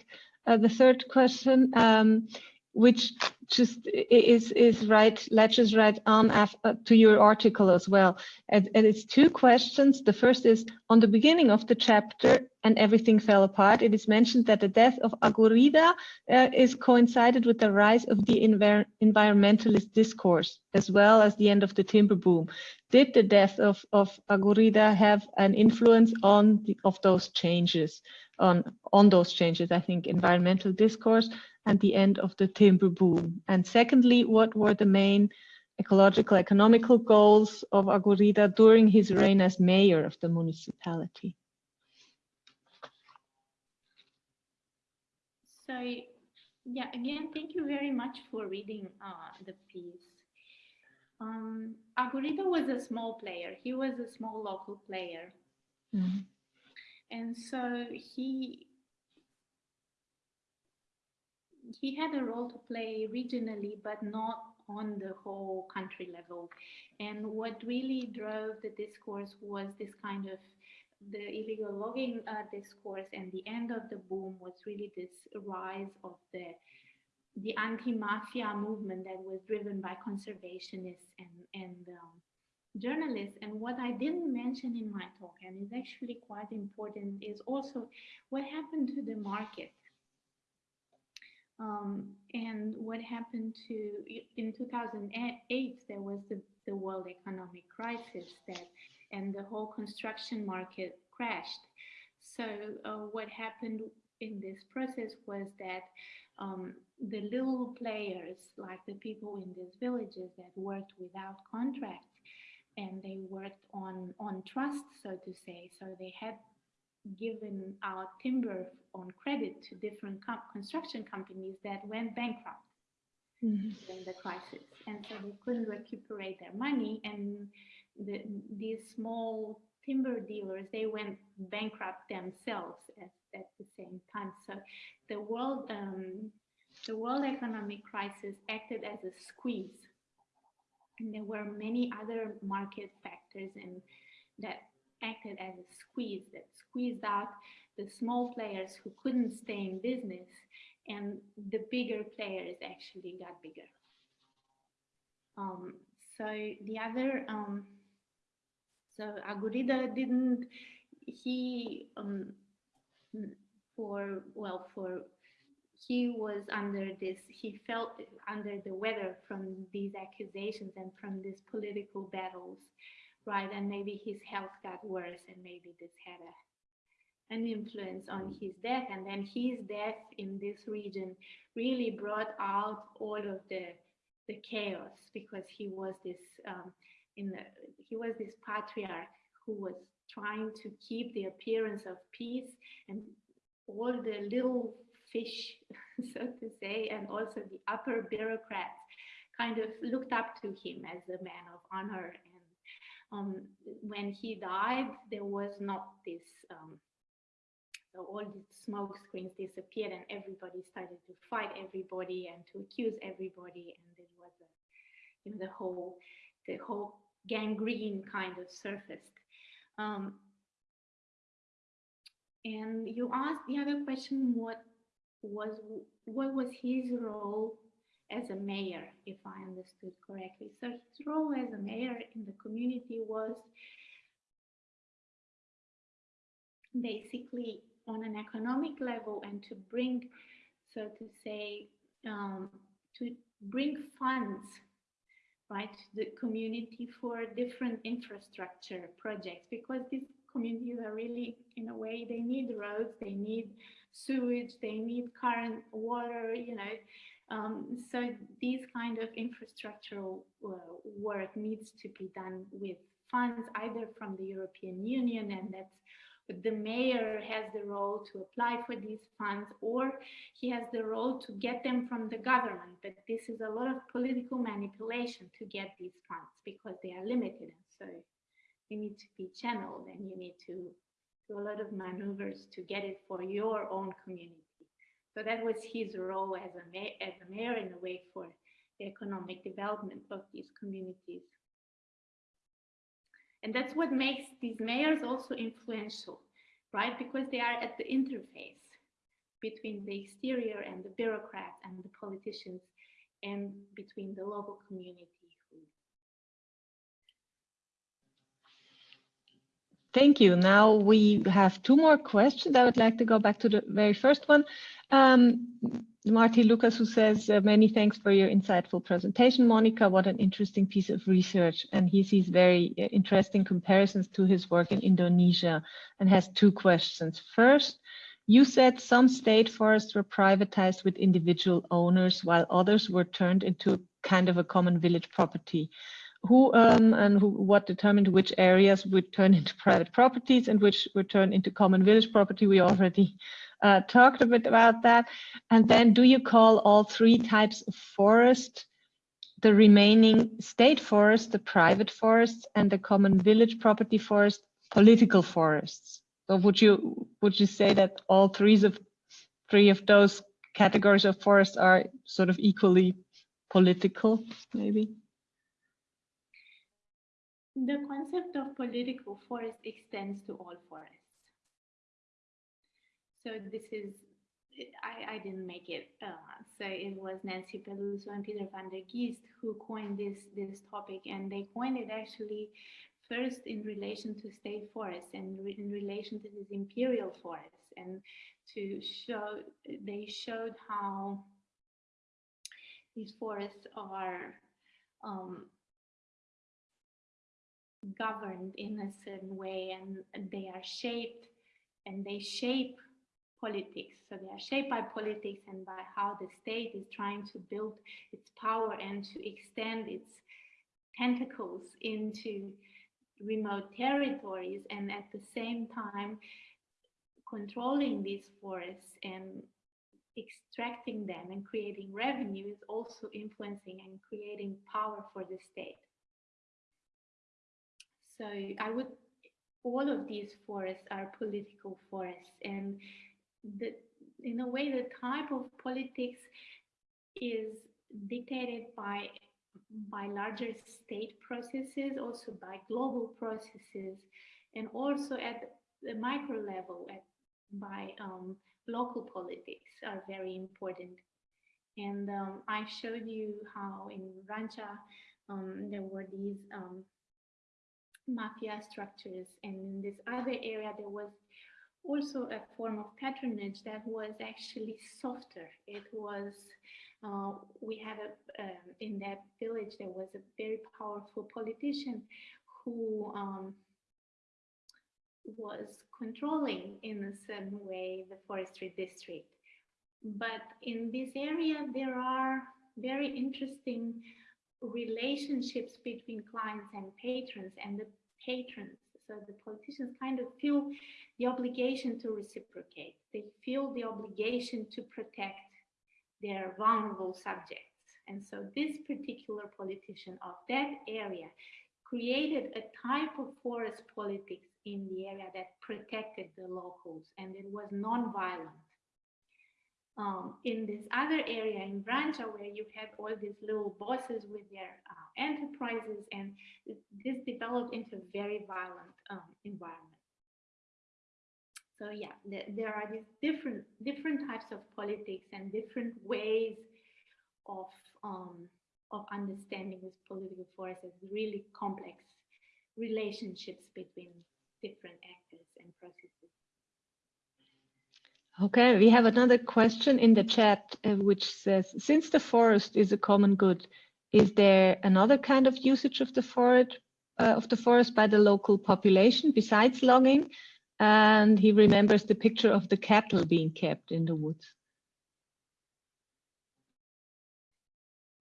uh, the third question. Um, which just is is right latches right on after, to your article as well. And, and, it's two questions. The first is on the beginning of the chapter and everything fell apart it is mentioned that the death of agurida uh, is coincided with the rise of the envir environmentalist discourse as well as the end of the timber boom. Did the death of of agurida have an influence on the, of those changes on on those changes i think environmental discourse and the end of the timber boom? And secondly, what were the main ecological economical goals of Agurida during his reign as mayor of the municipality? So, yeah, again, thank you very much for reading uh, the piece. Um, Agurida was a small player. He was a small local player. Mm -hmm. And so he he had a role to play regionally, but not on the whole country level. And what really drove the discourse was this kind of the illegal logging uh, discourse and the end of the boom was really this rise of the the anti-mafia movement that was driven by conservationists and and um, journalists. And what I didn't mention in my talk, and is actually quite important, is also what happened to the market um, and what happened to, in 2008, there was the, the world economic crisis that, and the whole construction market crashed. So uh, what happened in this process was that um, the little players, like the people in these villages that worked without contracts, and they worked on on trust, so to say. So they had given out timber on credit to different construction companies that went bankrupt mm -hmm. during the crisis. And so they couldn't recuperate their money. And the, these small timber dealers, they went bankrupt themselves at, at the same time. So the world, um, the world economic crisis acted as a squeeze. And there were many other market factors and that acted as a squeeze that squeezed out the small players who couldn't stay in business and the bigger players actually got bigger. Um, so the other, um, so Agurida didn't, he, um, for, well, for, he was under this, he felt under the weather from these accusations and from these political battles, right? And maybe his health got worse and maybe this had a an influence on his death. And then his death in this region really brought out all of the the chaos because he was this um, in the he was this patriarch who was trying to keep the appearance of peace and all the little fish so to say and also the upper bureaucrats kind of looked up to him as a man of honor um, when he died there was not this um, so all these smoke screens disappeared and everybody started to fight everybody and to accuse everybody. And it was a, you know, the whole, the whole gangrene kind of surfaced. Um, and you asked the other question, what was, what was his role as a mayor, if I understood correctly. So his role as a mayor in the community was basically on an economic level and to bring, so to say, um, to bring funds, right, to the community for different infrastructure projects because these communities are really, in a way, they need roads, they need sewage, they need current water, you know. Um, so these kind of infrastructural uh, work needs to be done with funds either from the European Union and that's the mayor has the role to apply for these funds or he has the role to get them from the government. But this is a lot of political manipulation to get these funds because they are limited. And so you need to be channeled and you need to do a lot of maneuvers to get it for your own community. So that was his role as a, mayor, as a mayor in a way for the economic development of these communities. And that's what makes these mayors also influential, right? Because they are at the interface between the exterior and the bureaucrats and the politicians and between the local community. Thank you. Now we have two more questions. I would like to go back to the very first one. Um, Marty Lucas, who says, uh, many thanks for your insightful presentation, Monica. What an interesting piece of research. And he sees very uh, interesting comparisons to his work in Indonesia and has two questions. First, you said some state forests were privatized with individual owners while others were turned into kind of a common village property. Who um, and who, what determined which areas would turn into private properties and which would turn into common village property? We already uh, talked a bit about that. And then do you call all three types of forest, the remaining state forest, the private forests, and the common village property forest, political forests? So would you would you say that all three of three of those categories of forests are sort of equally political, maybe? The concept of political forest extends to all forests. So this is, I, I didn't make it. Uh, so it was Nancy Peluso and Peter Vandergeest who coined this, this topic and they coined it actually first in relation to state forests and re in relation to these imperial forests and to show, they showed how these forests are um, governed in a certain way and they are shaped and they shape politics. So they are shaped by politics and by how the state is trying to build its power and to extend its tentacles into remote territories. And at the same time, controlling these forests and extracting them and creating revenue is also influencing and creating power for the state. So I would, all of these forests are political forests and the, in a way the type of politics is dictated by by larger state processes, also by global processes, and also at the micro level at, by um, local politics are very important. And um, I showed you how in Vrancea um, there were these um, mafia structures, and in this other area there was also a form of patronage that was actually softer. It was uh, we had a um, in that village there was a very powerful politician who um, was controlling in a certain way the forestry district. But in this area, there are very interesting relationships between clients and patrons and the patrons. So the politicians kind of feel the obligation to reciprocate. They feel the obligation to protect their vulnerable subjects. And so this particular politician of that area created a type of forest politics in the area that protected the locals and it was non-violent. Um, in this other area in Vrancea where you had all these little bosses with their uh, enterprises and this developed into a very violent um, environment. So yeah, there, there are these different different types of politics and different ways of um, of understanding these political forces, really complex relationships between different actors and processes. Okay, we have another question in the chat uh, which says, since the forest is a common good, is there another kind of usage of the forest uh, of the forest by the local population besides logging? And he remembers the picture of the cattle being kept in the woods.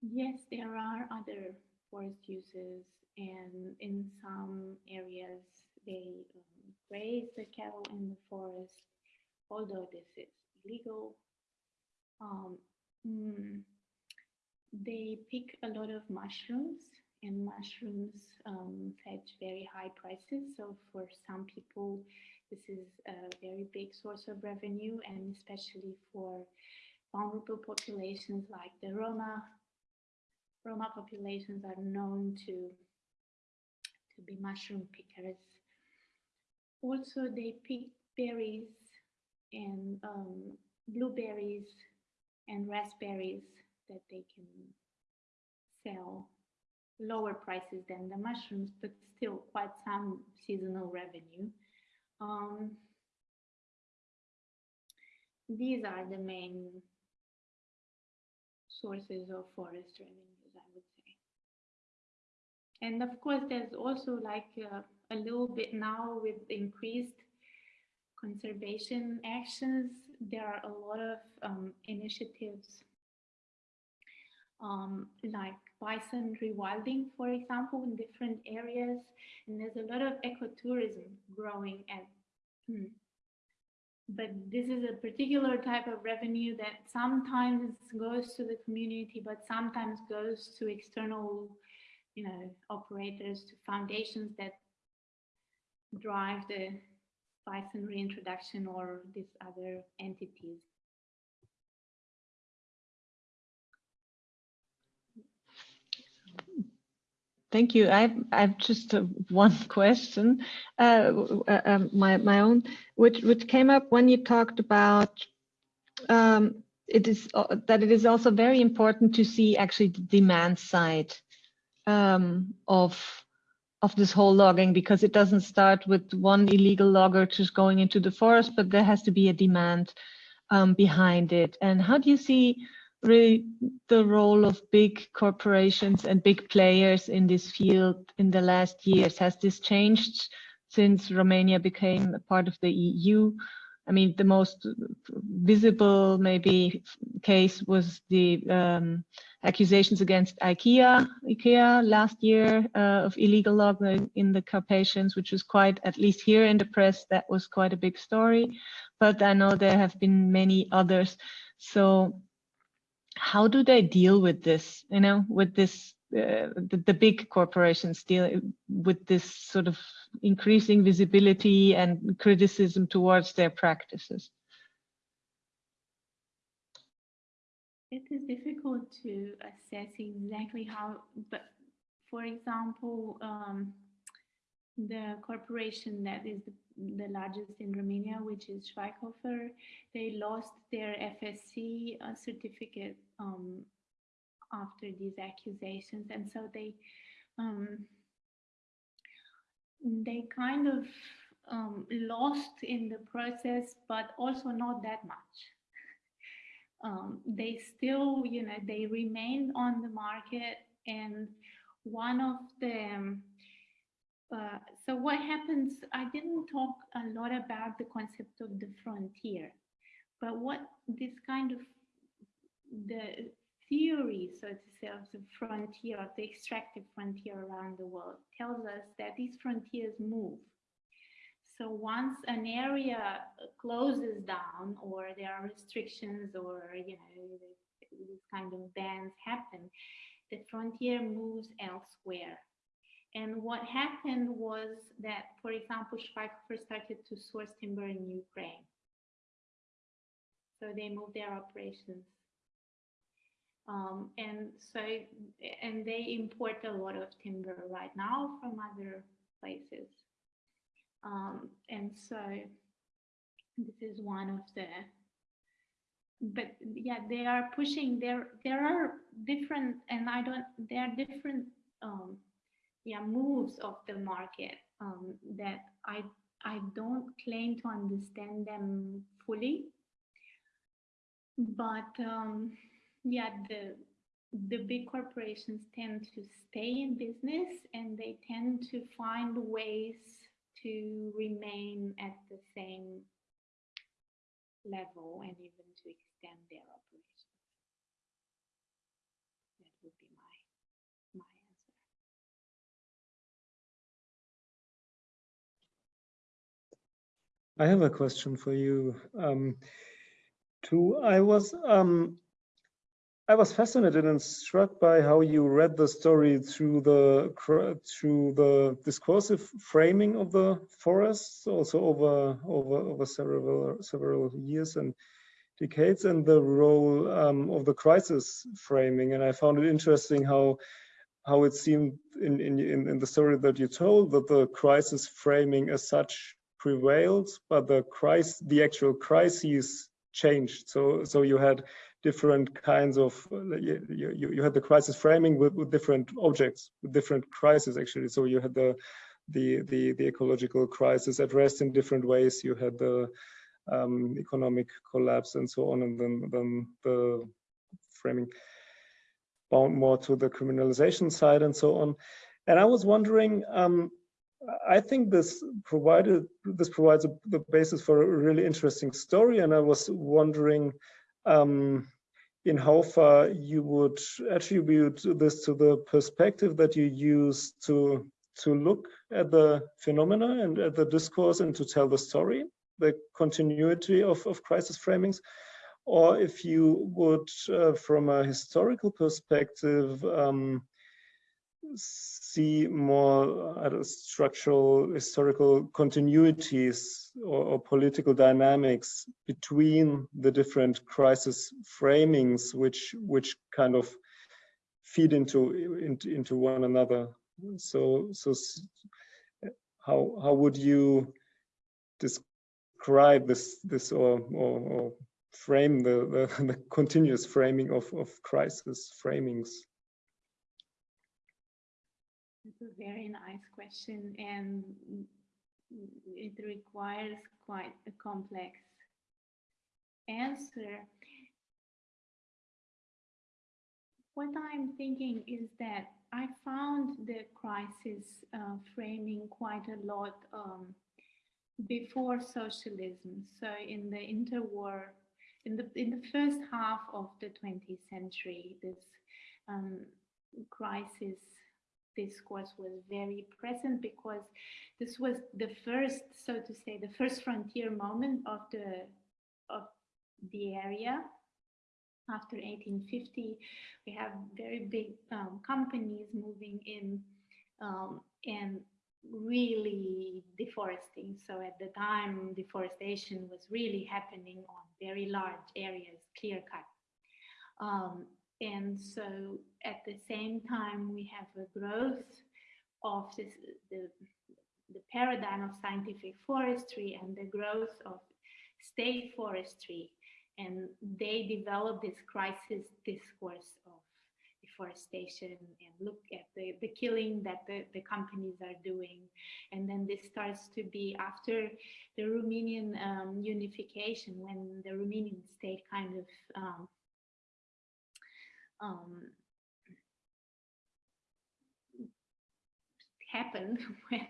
Yes, there are other forest uses and in some areas they um, graze the cattle in the forest, although this is illegal. Um, mm, they pick a lot of mushrooms and mushrooms um, fetch very high prices. So for some people, this is a very big source of revenue and especially for vulnerable populations like the Roma. Roma populations are known to, to be mushroom pickers also they pick berries and um, blueberries and raspberries that they can sell lower prices than the mushrooms, but still quite some seasonal revenue. Um, these are the main sources of forest revenues, I would say. And of course, there's also like uh, a little bit now with increased conservation actions. There are a lot of um, initiatives um, like bison rewilding, for example, in different areas. And there's a lot of ecotourism growing at hmm. but this is a particular type of revenue that sometimes goes to the community, but sometimes goes to external, you know, operators, to foundations that drive the bison reintroduction or these other entities. Thank you. I've I've just uh, one question, uh, uh, um, my my own, which which came up when you talked about um, it is uh, that it is also very important to see actually the demand side um, of of this whole logging because it doesn't start with one illegal logger just going into the forest, but there has to be a demand um, behind it. And how do you see really the role of big corporations and big players in this field in the last years? Has this changed since Romania became a part of the EU? I mean, the most visible maybe case was the um, accusations against IKEA, IKEA last year uh, of illegal logging in the Carpathians, which was quite, at least here in the press, that was quite a big story. But I know there have been many others. So how do they deal with this, you know, with this uh, the, the, big corporations deal with this sort of increasing visibility and criticism towards their practices? It is difficult to assess exactly how, but for example, um, the corporation that is the, the, largest in Romania, which is Schweighofer, they lost their FSC uh, certificate um, after these accusations. And so they um, they kind of um, lost in the process but also not that much. Um, they still you know they remained on the market and one of the uh, so what happens i didn't talk a lot about the concept of the frontier but what this kind of the theory, so to say, of the frontier, of the extractive frontier around the world tells us that these frontiers move. So once an area closes down or there are restrictions or, you know, these kind of bans happen, the frontier moves elsewhere. And what happened was that, for example, Schweighofer started to source timber in Ukraine. So they moved their operations um, and so, and they import a lot of timber right now from other places. Um, and so this is one of the, but yeah, they are pushing, there, there are different, and I don't, there are different, um, yeah, moves of the market um, that I, I don't claim to understand them fully, but um, yeah, the the big corporations tend to stay in business and they tend to find ways to remain at the same level and even to extend their operations. That would be my my answer. I have a question for you. Um, I was um, I was fascinated and struck by how you read the story through the through the discursive framing of the forests, also over over over several several years and decades, and the role um, of the crisis framing. And I found it interesting how how it seemed in, in in the story that you told that the crisis framing as such prevailed, but the crisis the actual crises changed. So so you had different kinds of you, you, you had the crisis framing with, with, different objects with different crises actually. So you had the the the, the ecological crisis addressed in different ways. You had the um, economic collapse and so on and then then the framing bound more to the criminalization side and so on. And i was wondering um, I think this provided this provides a, the basis for a really interesting story, and I was wondering um, in how far you would attribute this to the perspective that you use to to look at the phenomena and at the discourse and to tell the story, the continuity of, of crisis framings, or if you would, uh, from a historical perspective, um, see more uh, structural historical continuities or, or, political dynamics between the different crisis framings which which kind of feed into into, into one another. So so how how would you describe this this or or, or frame the, the, the continuous framing of of crisis framings it's a very nice question and it requires quite a complex answer. What I'm thinking is that I found the crisis uh, framing quite a lot um, before socialism. So in the interwar in the in the first half of the 20th century, this um, crisis discourse was very present because this was the first, so to say, the first frontier moment of the of the area. After 1850, we have very big um, companies moving in um, and really deforesting. So at the time, deforestation was really happening on very large areas, clear cut. Um, and so at the same time, we have a growth of this, the, the paradigm of scientific forestry and the growth of state forestry. And they develop this crisis discourse of deforestation and look at the, the killing that the, the companies are doing. And then this starts to be after the Romanian um, unification, when the Romanian state kind of um, um, happened when,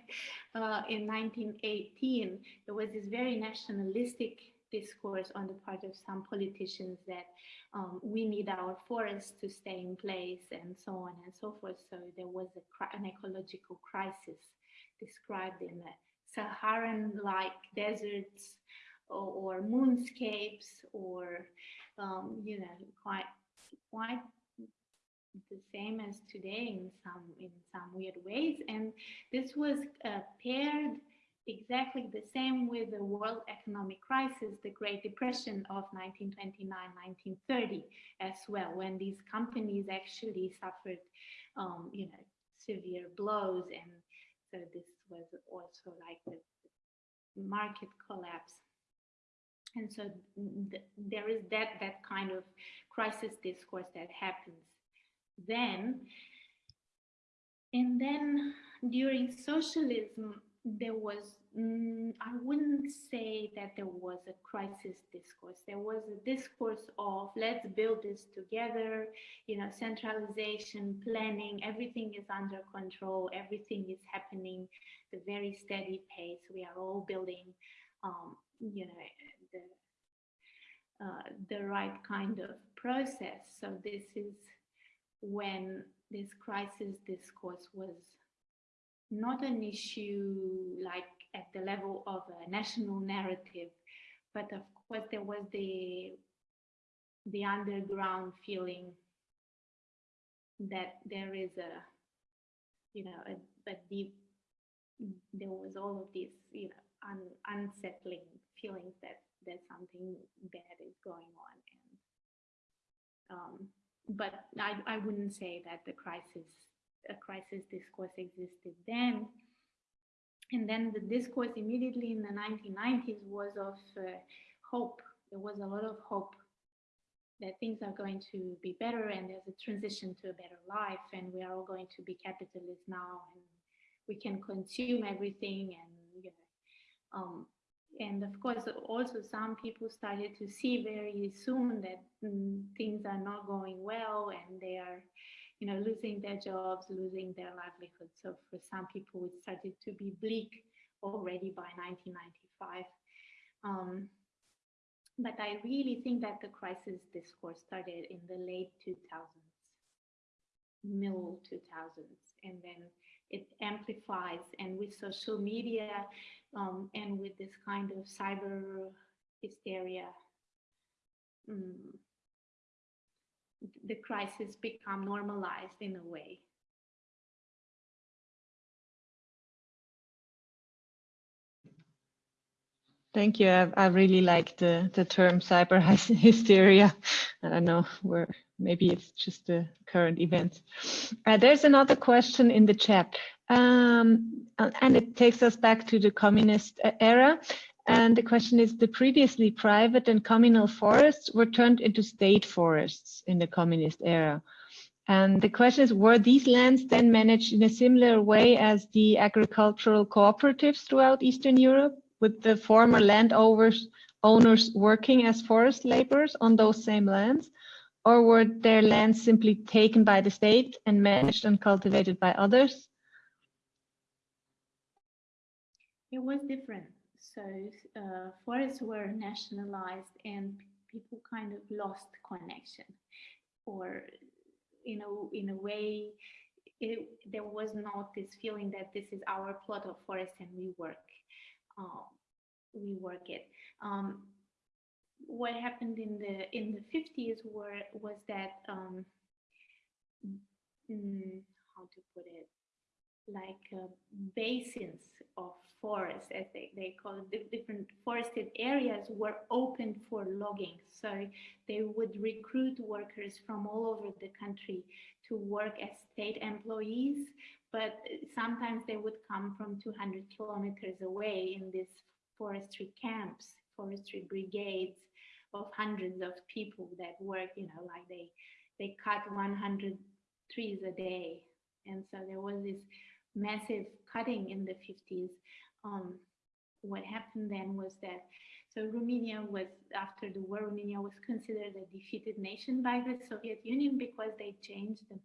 uh, in 1918, there was this very nationalistic discourse on the part of some politicians that um, we need our forests to stay in place and so on and so forth. So there was a, an ecological crisis described in the Saharan-like deserts or, or, moonscapes or, um, you know, quite, quite the same as today in some in some weird ways. And this was uh, paired exactly the same with the world economic crisis the great depression of 1929-1930 as well when these companies actually suffered um, you know severe blows. And so this was also like the market collapse. And so th there is that that kind of crisis discourse that happens then. And then during socialism, there was, mm, I wouldn't say that there was a crisis discourse. There was a discourse of let's build this together, you know, centralization, planning, everything is under control, everything is happening the very steady pace. We are all building, um, you know, the, uh, the right kind of process. So this is when this crisis discourse was not an issue like at the level of a national narrative, but of course there was the the underground feeling that there is a you know a, a deep there was all of this you know un, unsettling feelings that that something bad is going on and um, but I, I wouldn't say that the crisis, a crisis discourse existed then. And then the discourse immediately in the 1990s was of uh, hope. There was a lot of hope that things are going to be better and there's a transition to a better life and we are all going to be capitalists now and we can consume everything and you know, um, and of course also some people started to see very soon that mm, things are not going well and they are you know losing their jobs losing their livelihood. So for some people it started to be bleak already by 1995 um, but i really think that the crisis discourse started in the late 2000s middle 2000s and then it amplifies and with social media um, and with this kind of cyber hysteria, um, the crisis become normalized in a way. Thank you. I, I really like the, the term cyber hysteria. I don't know where maybe it's just the current event. Uh, there's another question in the chat. Um, and it takes us back to the communist era. And the question is, the previously private and communal forests were turned into state forests in the communist era. And the question is, were these lands then managed in a similar way as the agricultural cooperatives throughout Eastern Europe, with the former landowners owners working as forest laborers on those same lands? Or were their lands simply taken by the state and managed and cultivated by others? It was different. So uh, forests were nationalized and people kind of lost connection. Or you know in a way it, there was not this feeling that this is our plot of forest and we work uh, we work it. Um, what happened in the in the 50s were was that um, mm, how to put it like uh, basins of forests, as they, they call it, different forested areas were open for logging. So they would recruit workers from all over the country to work as state employees, but sometimes they would come from 200 kilometers away in these forestry camps, forestry brigades of hundreds of people that work, you know, like they, they cut 100 trees a day. And so there was this massive cutting in the 50s, um, what happened then was that so Romania was after the war, Romania was considered a defeated nation by the Soviet Union because they changed them.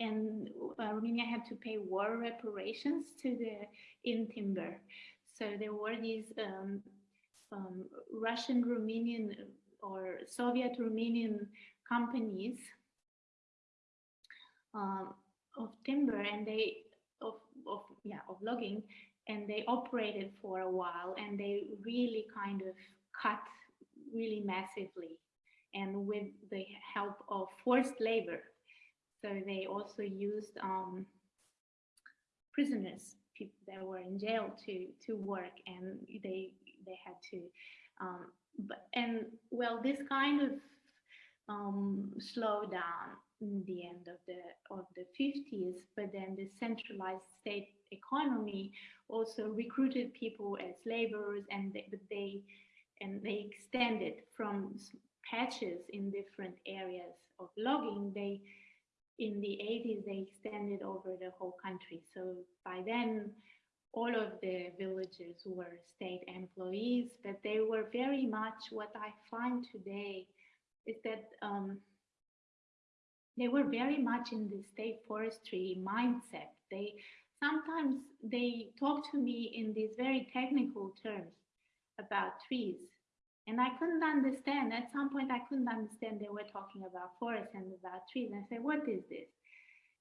And uh, Romania had to pay war reparations to the in timber. So there were these um, um, Russian Romanian or Soviet Romanian companies um, of timber and they of, of yeah of logging and they operated for a while and they really kind of cut really massively and with the help of forced labor. So they also used um, prisoners people that were in jail to to work and they they had to um, but and well this kind of um, slow down the end of the of the 50s but then the centralized state economy also recruited people as laborers and they, but they and they extended from patches in different areas of logging. They in the 80s they extended over the whole country. So by then all of the villagers were state employees but they were very much what i find today is that um, they were very much in the state forestry mindset. They sometimes they talk to me in these very technical terms about trees. And I couldn't understand. At some point, I couldn't understand they were talking about forests and about trees. And I said, what is this?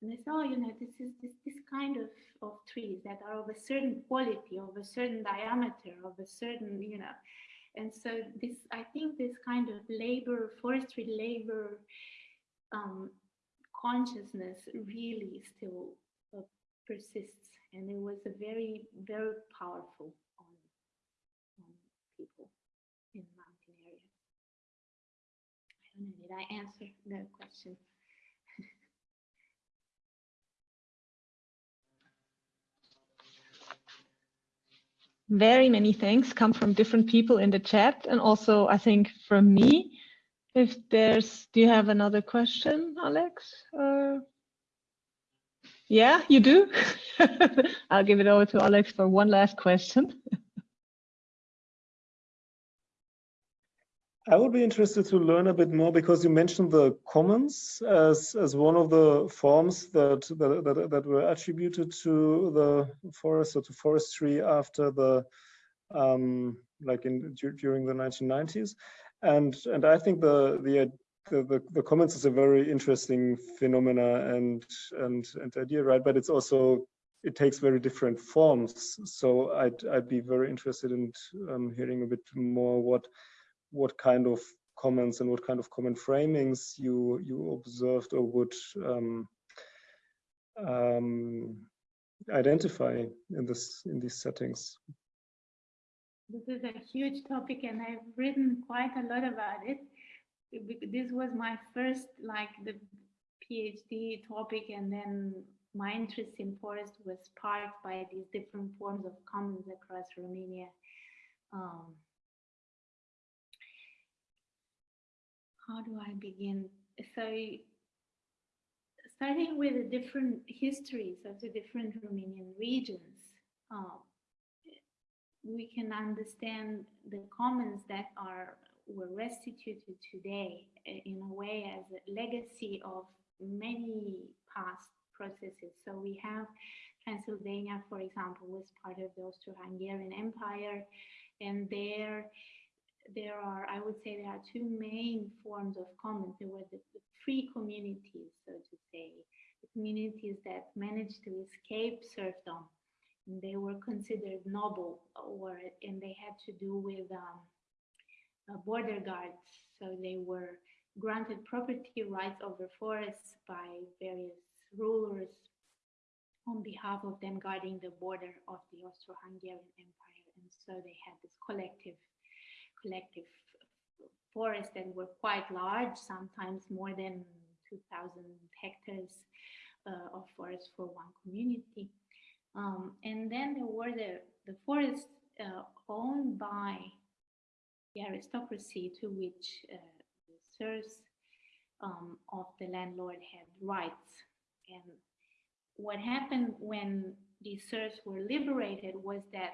And they said, oh, you know, this is this, this kind of, of trees that are of a certain quality, of a certain diameter, of a certain, you know. And so this, I think this kind of labor, forestry labor um, consciousness really still uh, persists and it was a very very powerful on, on people in mountain areas. I don't know did i answer the question? Very many thanks come from different people in the chat and also i think from me if there's, do you have another question, Alex? Uh, yeah, you do? I'll give it over to Alex for one last question. I would be interested to learn a bit more because you mentioned the commons as as one of the forms that that that, that were attributed to the forest or to forestry after the um, like in during the 1990s. And and I think the the the, the, commons is a very interesting phenomena and and and idea, right? But it's also it takes very different forms. So I'd I'd be very interested in um, hearing a bit more what what kind of comments and what kind of common framings you you observed or would um, um, identify in this in these settings. This is a huge topic and I've written quite a lot about it. This was my first, like the PhD topic and then my interest in forest was sparked by these different forms of commons across Romania. Um, how do I begin? So starting with the different histories of the different Romanian regions, um, we can understand the commons that are were restituted today eh, in a way as a legacy of many past processes. So we have Transylvania, for example, was part of the Austro-Hungarian Empire, and there there are, I would say there are two main forms of commons. There were the, the free communities, so to say, the communities that managed to escape serfdom. They were considered noble or, and they had to do with um, uh, border guards. So they were granted property rights over forests by various rulers on behalf of them guarding the border of the Austro-Hungarian Empire. And so they had this collective collective forests that were quite large, sometimes more than 2,000 hectares uh, of forest for one community. Um, and then there were the, the forests uh, owned by the aristocracy to which uh, the serfs um, of the landlord had rights. And what happened when these serfs were liberated was that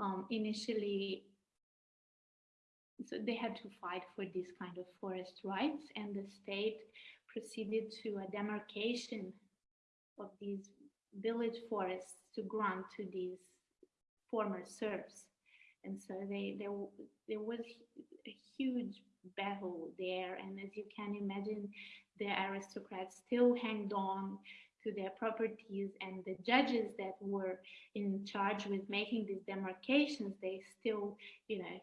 um, initially so they had to fight for this kind of forest rights and the state proceeded to a demarcation of these village forests to grant to these former serfs. And so they, there, there was a huge battle there. And as you can imagine, the aristocrats still hanged on to their properties and the judges that were in charge with making these demarcations, they still, you know,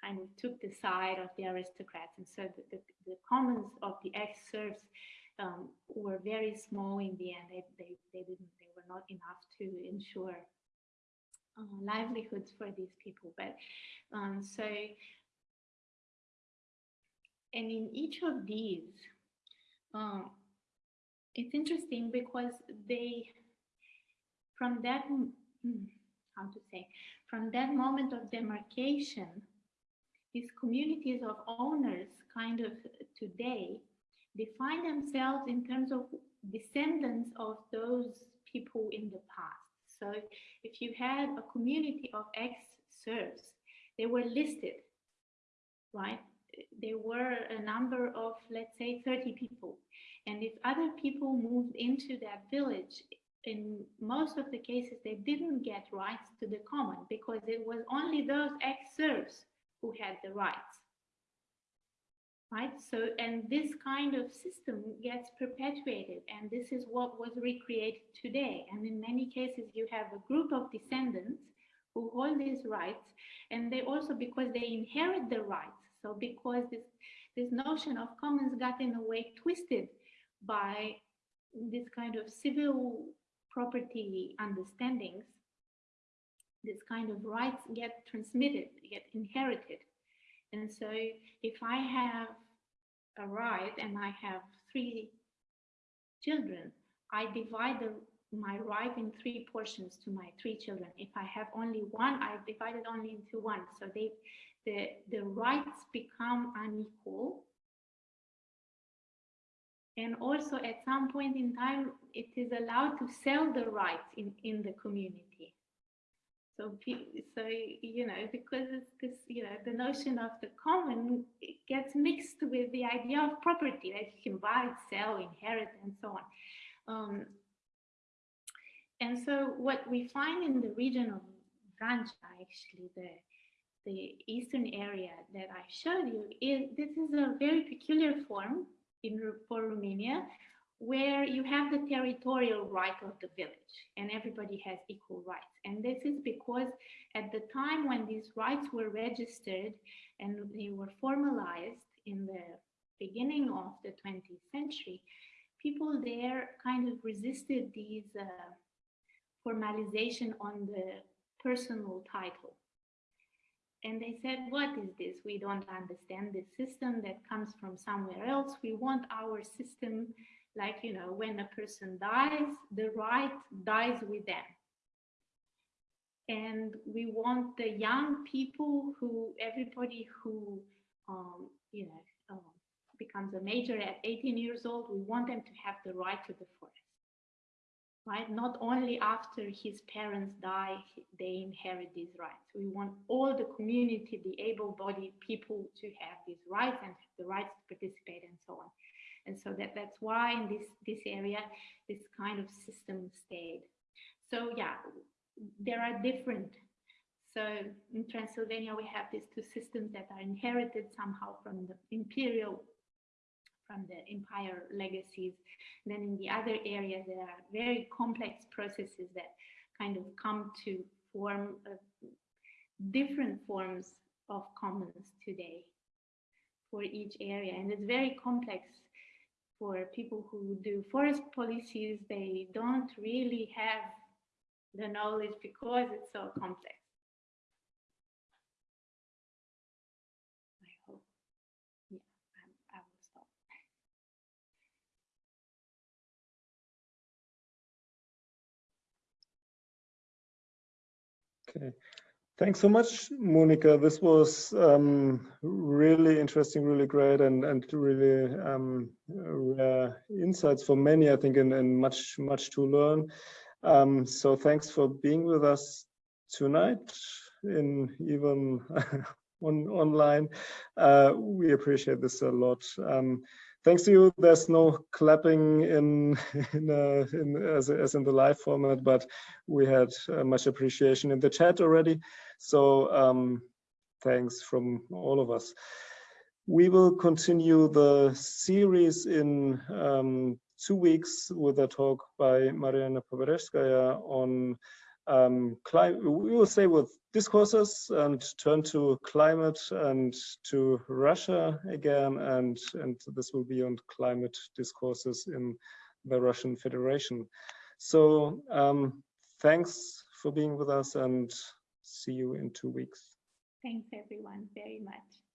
kind of took the side of the aristocrats. And so the, the, the commons of the ex-serfs um, were very small in the end. They, they, they didn't, they were not enough to ensure uh, livelihoods for these people. But um, so, and in each of these, um, it's interesting because they, from that, hmm, how to say, from that moment of demarcation, these communities of owners kind of today define themselves in terms of descendants of those people in the past. So if you had a community of ex-serfs, they were listed, right? There were a number of, let's say, 30 people. And if other people moved into that village, in most of the cases, they didn't get rights to the common because it was only those ex-serfs who had the rights. Right, so and this kind of system gets perpetuated, and this is what was recreated today. And in many cases, you have a group of descendants who hold these rights, and they also because they inherit the rights. So because this this notion of commons got in a way twisted by this kind of civil property understandings, this kind of rights get transmitted, get inherited. And so if I have a right and I have three children, I divide the, my right in three portions to my three children. If I have only one, I divide it only into one. So they, the, the rights become unequal. And also at some point in time, it is allowed to sell the rights in, in the community. So, so you know, because this, you know, the notion of the common gets mixed with the idea of property that you can buy, sell, inherit, and so on. Um, and so, what we find in the region of Vrancea, actually, the the eastern area that I showed you, is this is a very peculiar form in for Romania, where you have the territorial right of the village and everybody has equal rights. And this is because at the time when these rights were registered and they were formalized in the beginning of the 20th century, people there kind of resisted these uh, formalization on the personal title. And they said, what is this? We don't understand this system that comes from somewhere else. We want our system like, you know, when a person dies, the right dies with them. And we want the young people who, everybody who, um, you know, um, becomes a major at 18 years old, we want them to have the right to the forest. Right? Not only after his parents die, they inherit these rights. We want all the community, the able-bodied people to have these rights and the rights to participate and so on. And so that, that's why in this, this area, this kind of system stayed. So yeah, there are different So in Transylvania, we have these two systems that are inherited somehow from the imperial, from the empire legacies. And then in the other areas, there are very complex processes that kind of come to form uh, different forms of commons today for each area. And it's very complex for people who do forest policies. They don't really have the knowledge because it's so complex. I hope. Yeah, I, I will stop. Okay. Thanks so much, Monica. This was um, really interesting, really great, and and really um, rare insights for many, I think, and, and much much to learn. Um, so thanks for being with us tonight, in even on online. Uh, we appreciate this a lot. Um, thanks to you. There's no clapping in, in, uh, in as, as, in the live format, but we had uh, much appreciation in the chat already. So um, thanks from all of us. We will continue the series in um, two weeks with a talk by Marianna Poberezhskaya on um, climate, we will say with discourses and turn to climate and to Russia again, and, and this will be on climate discourses in the Russian Federation. So um, thanks for being with us and see you in two weeks. Thanks everyone very much.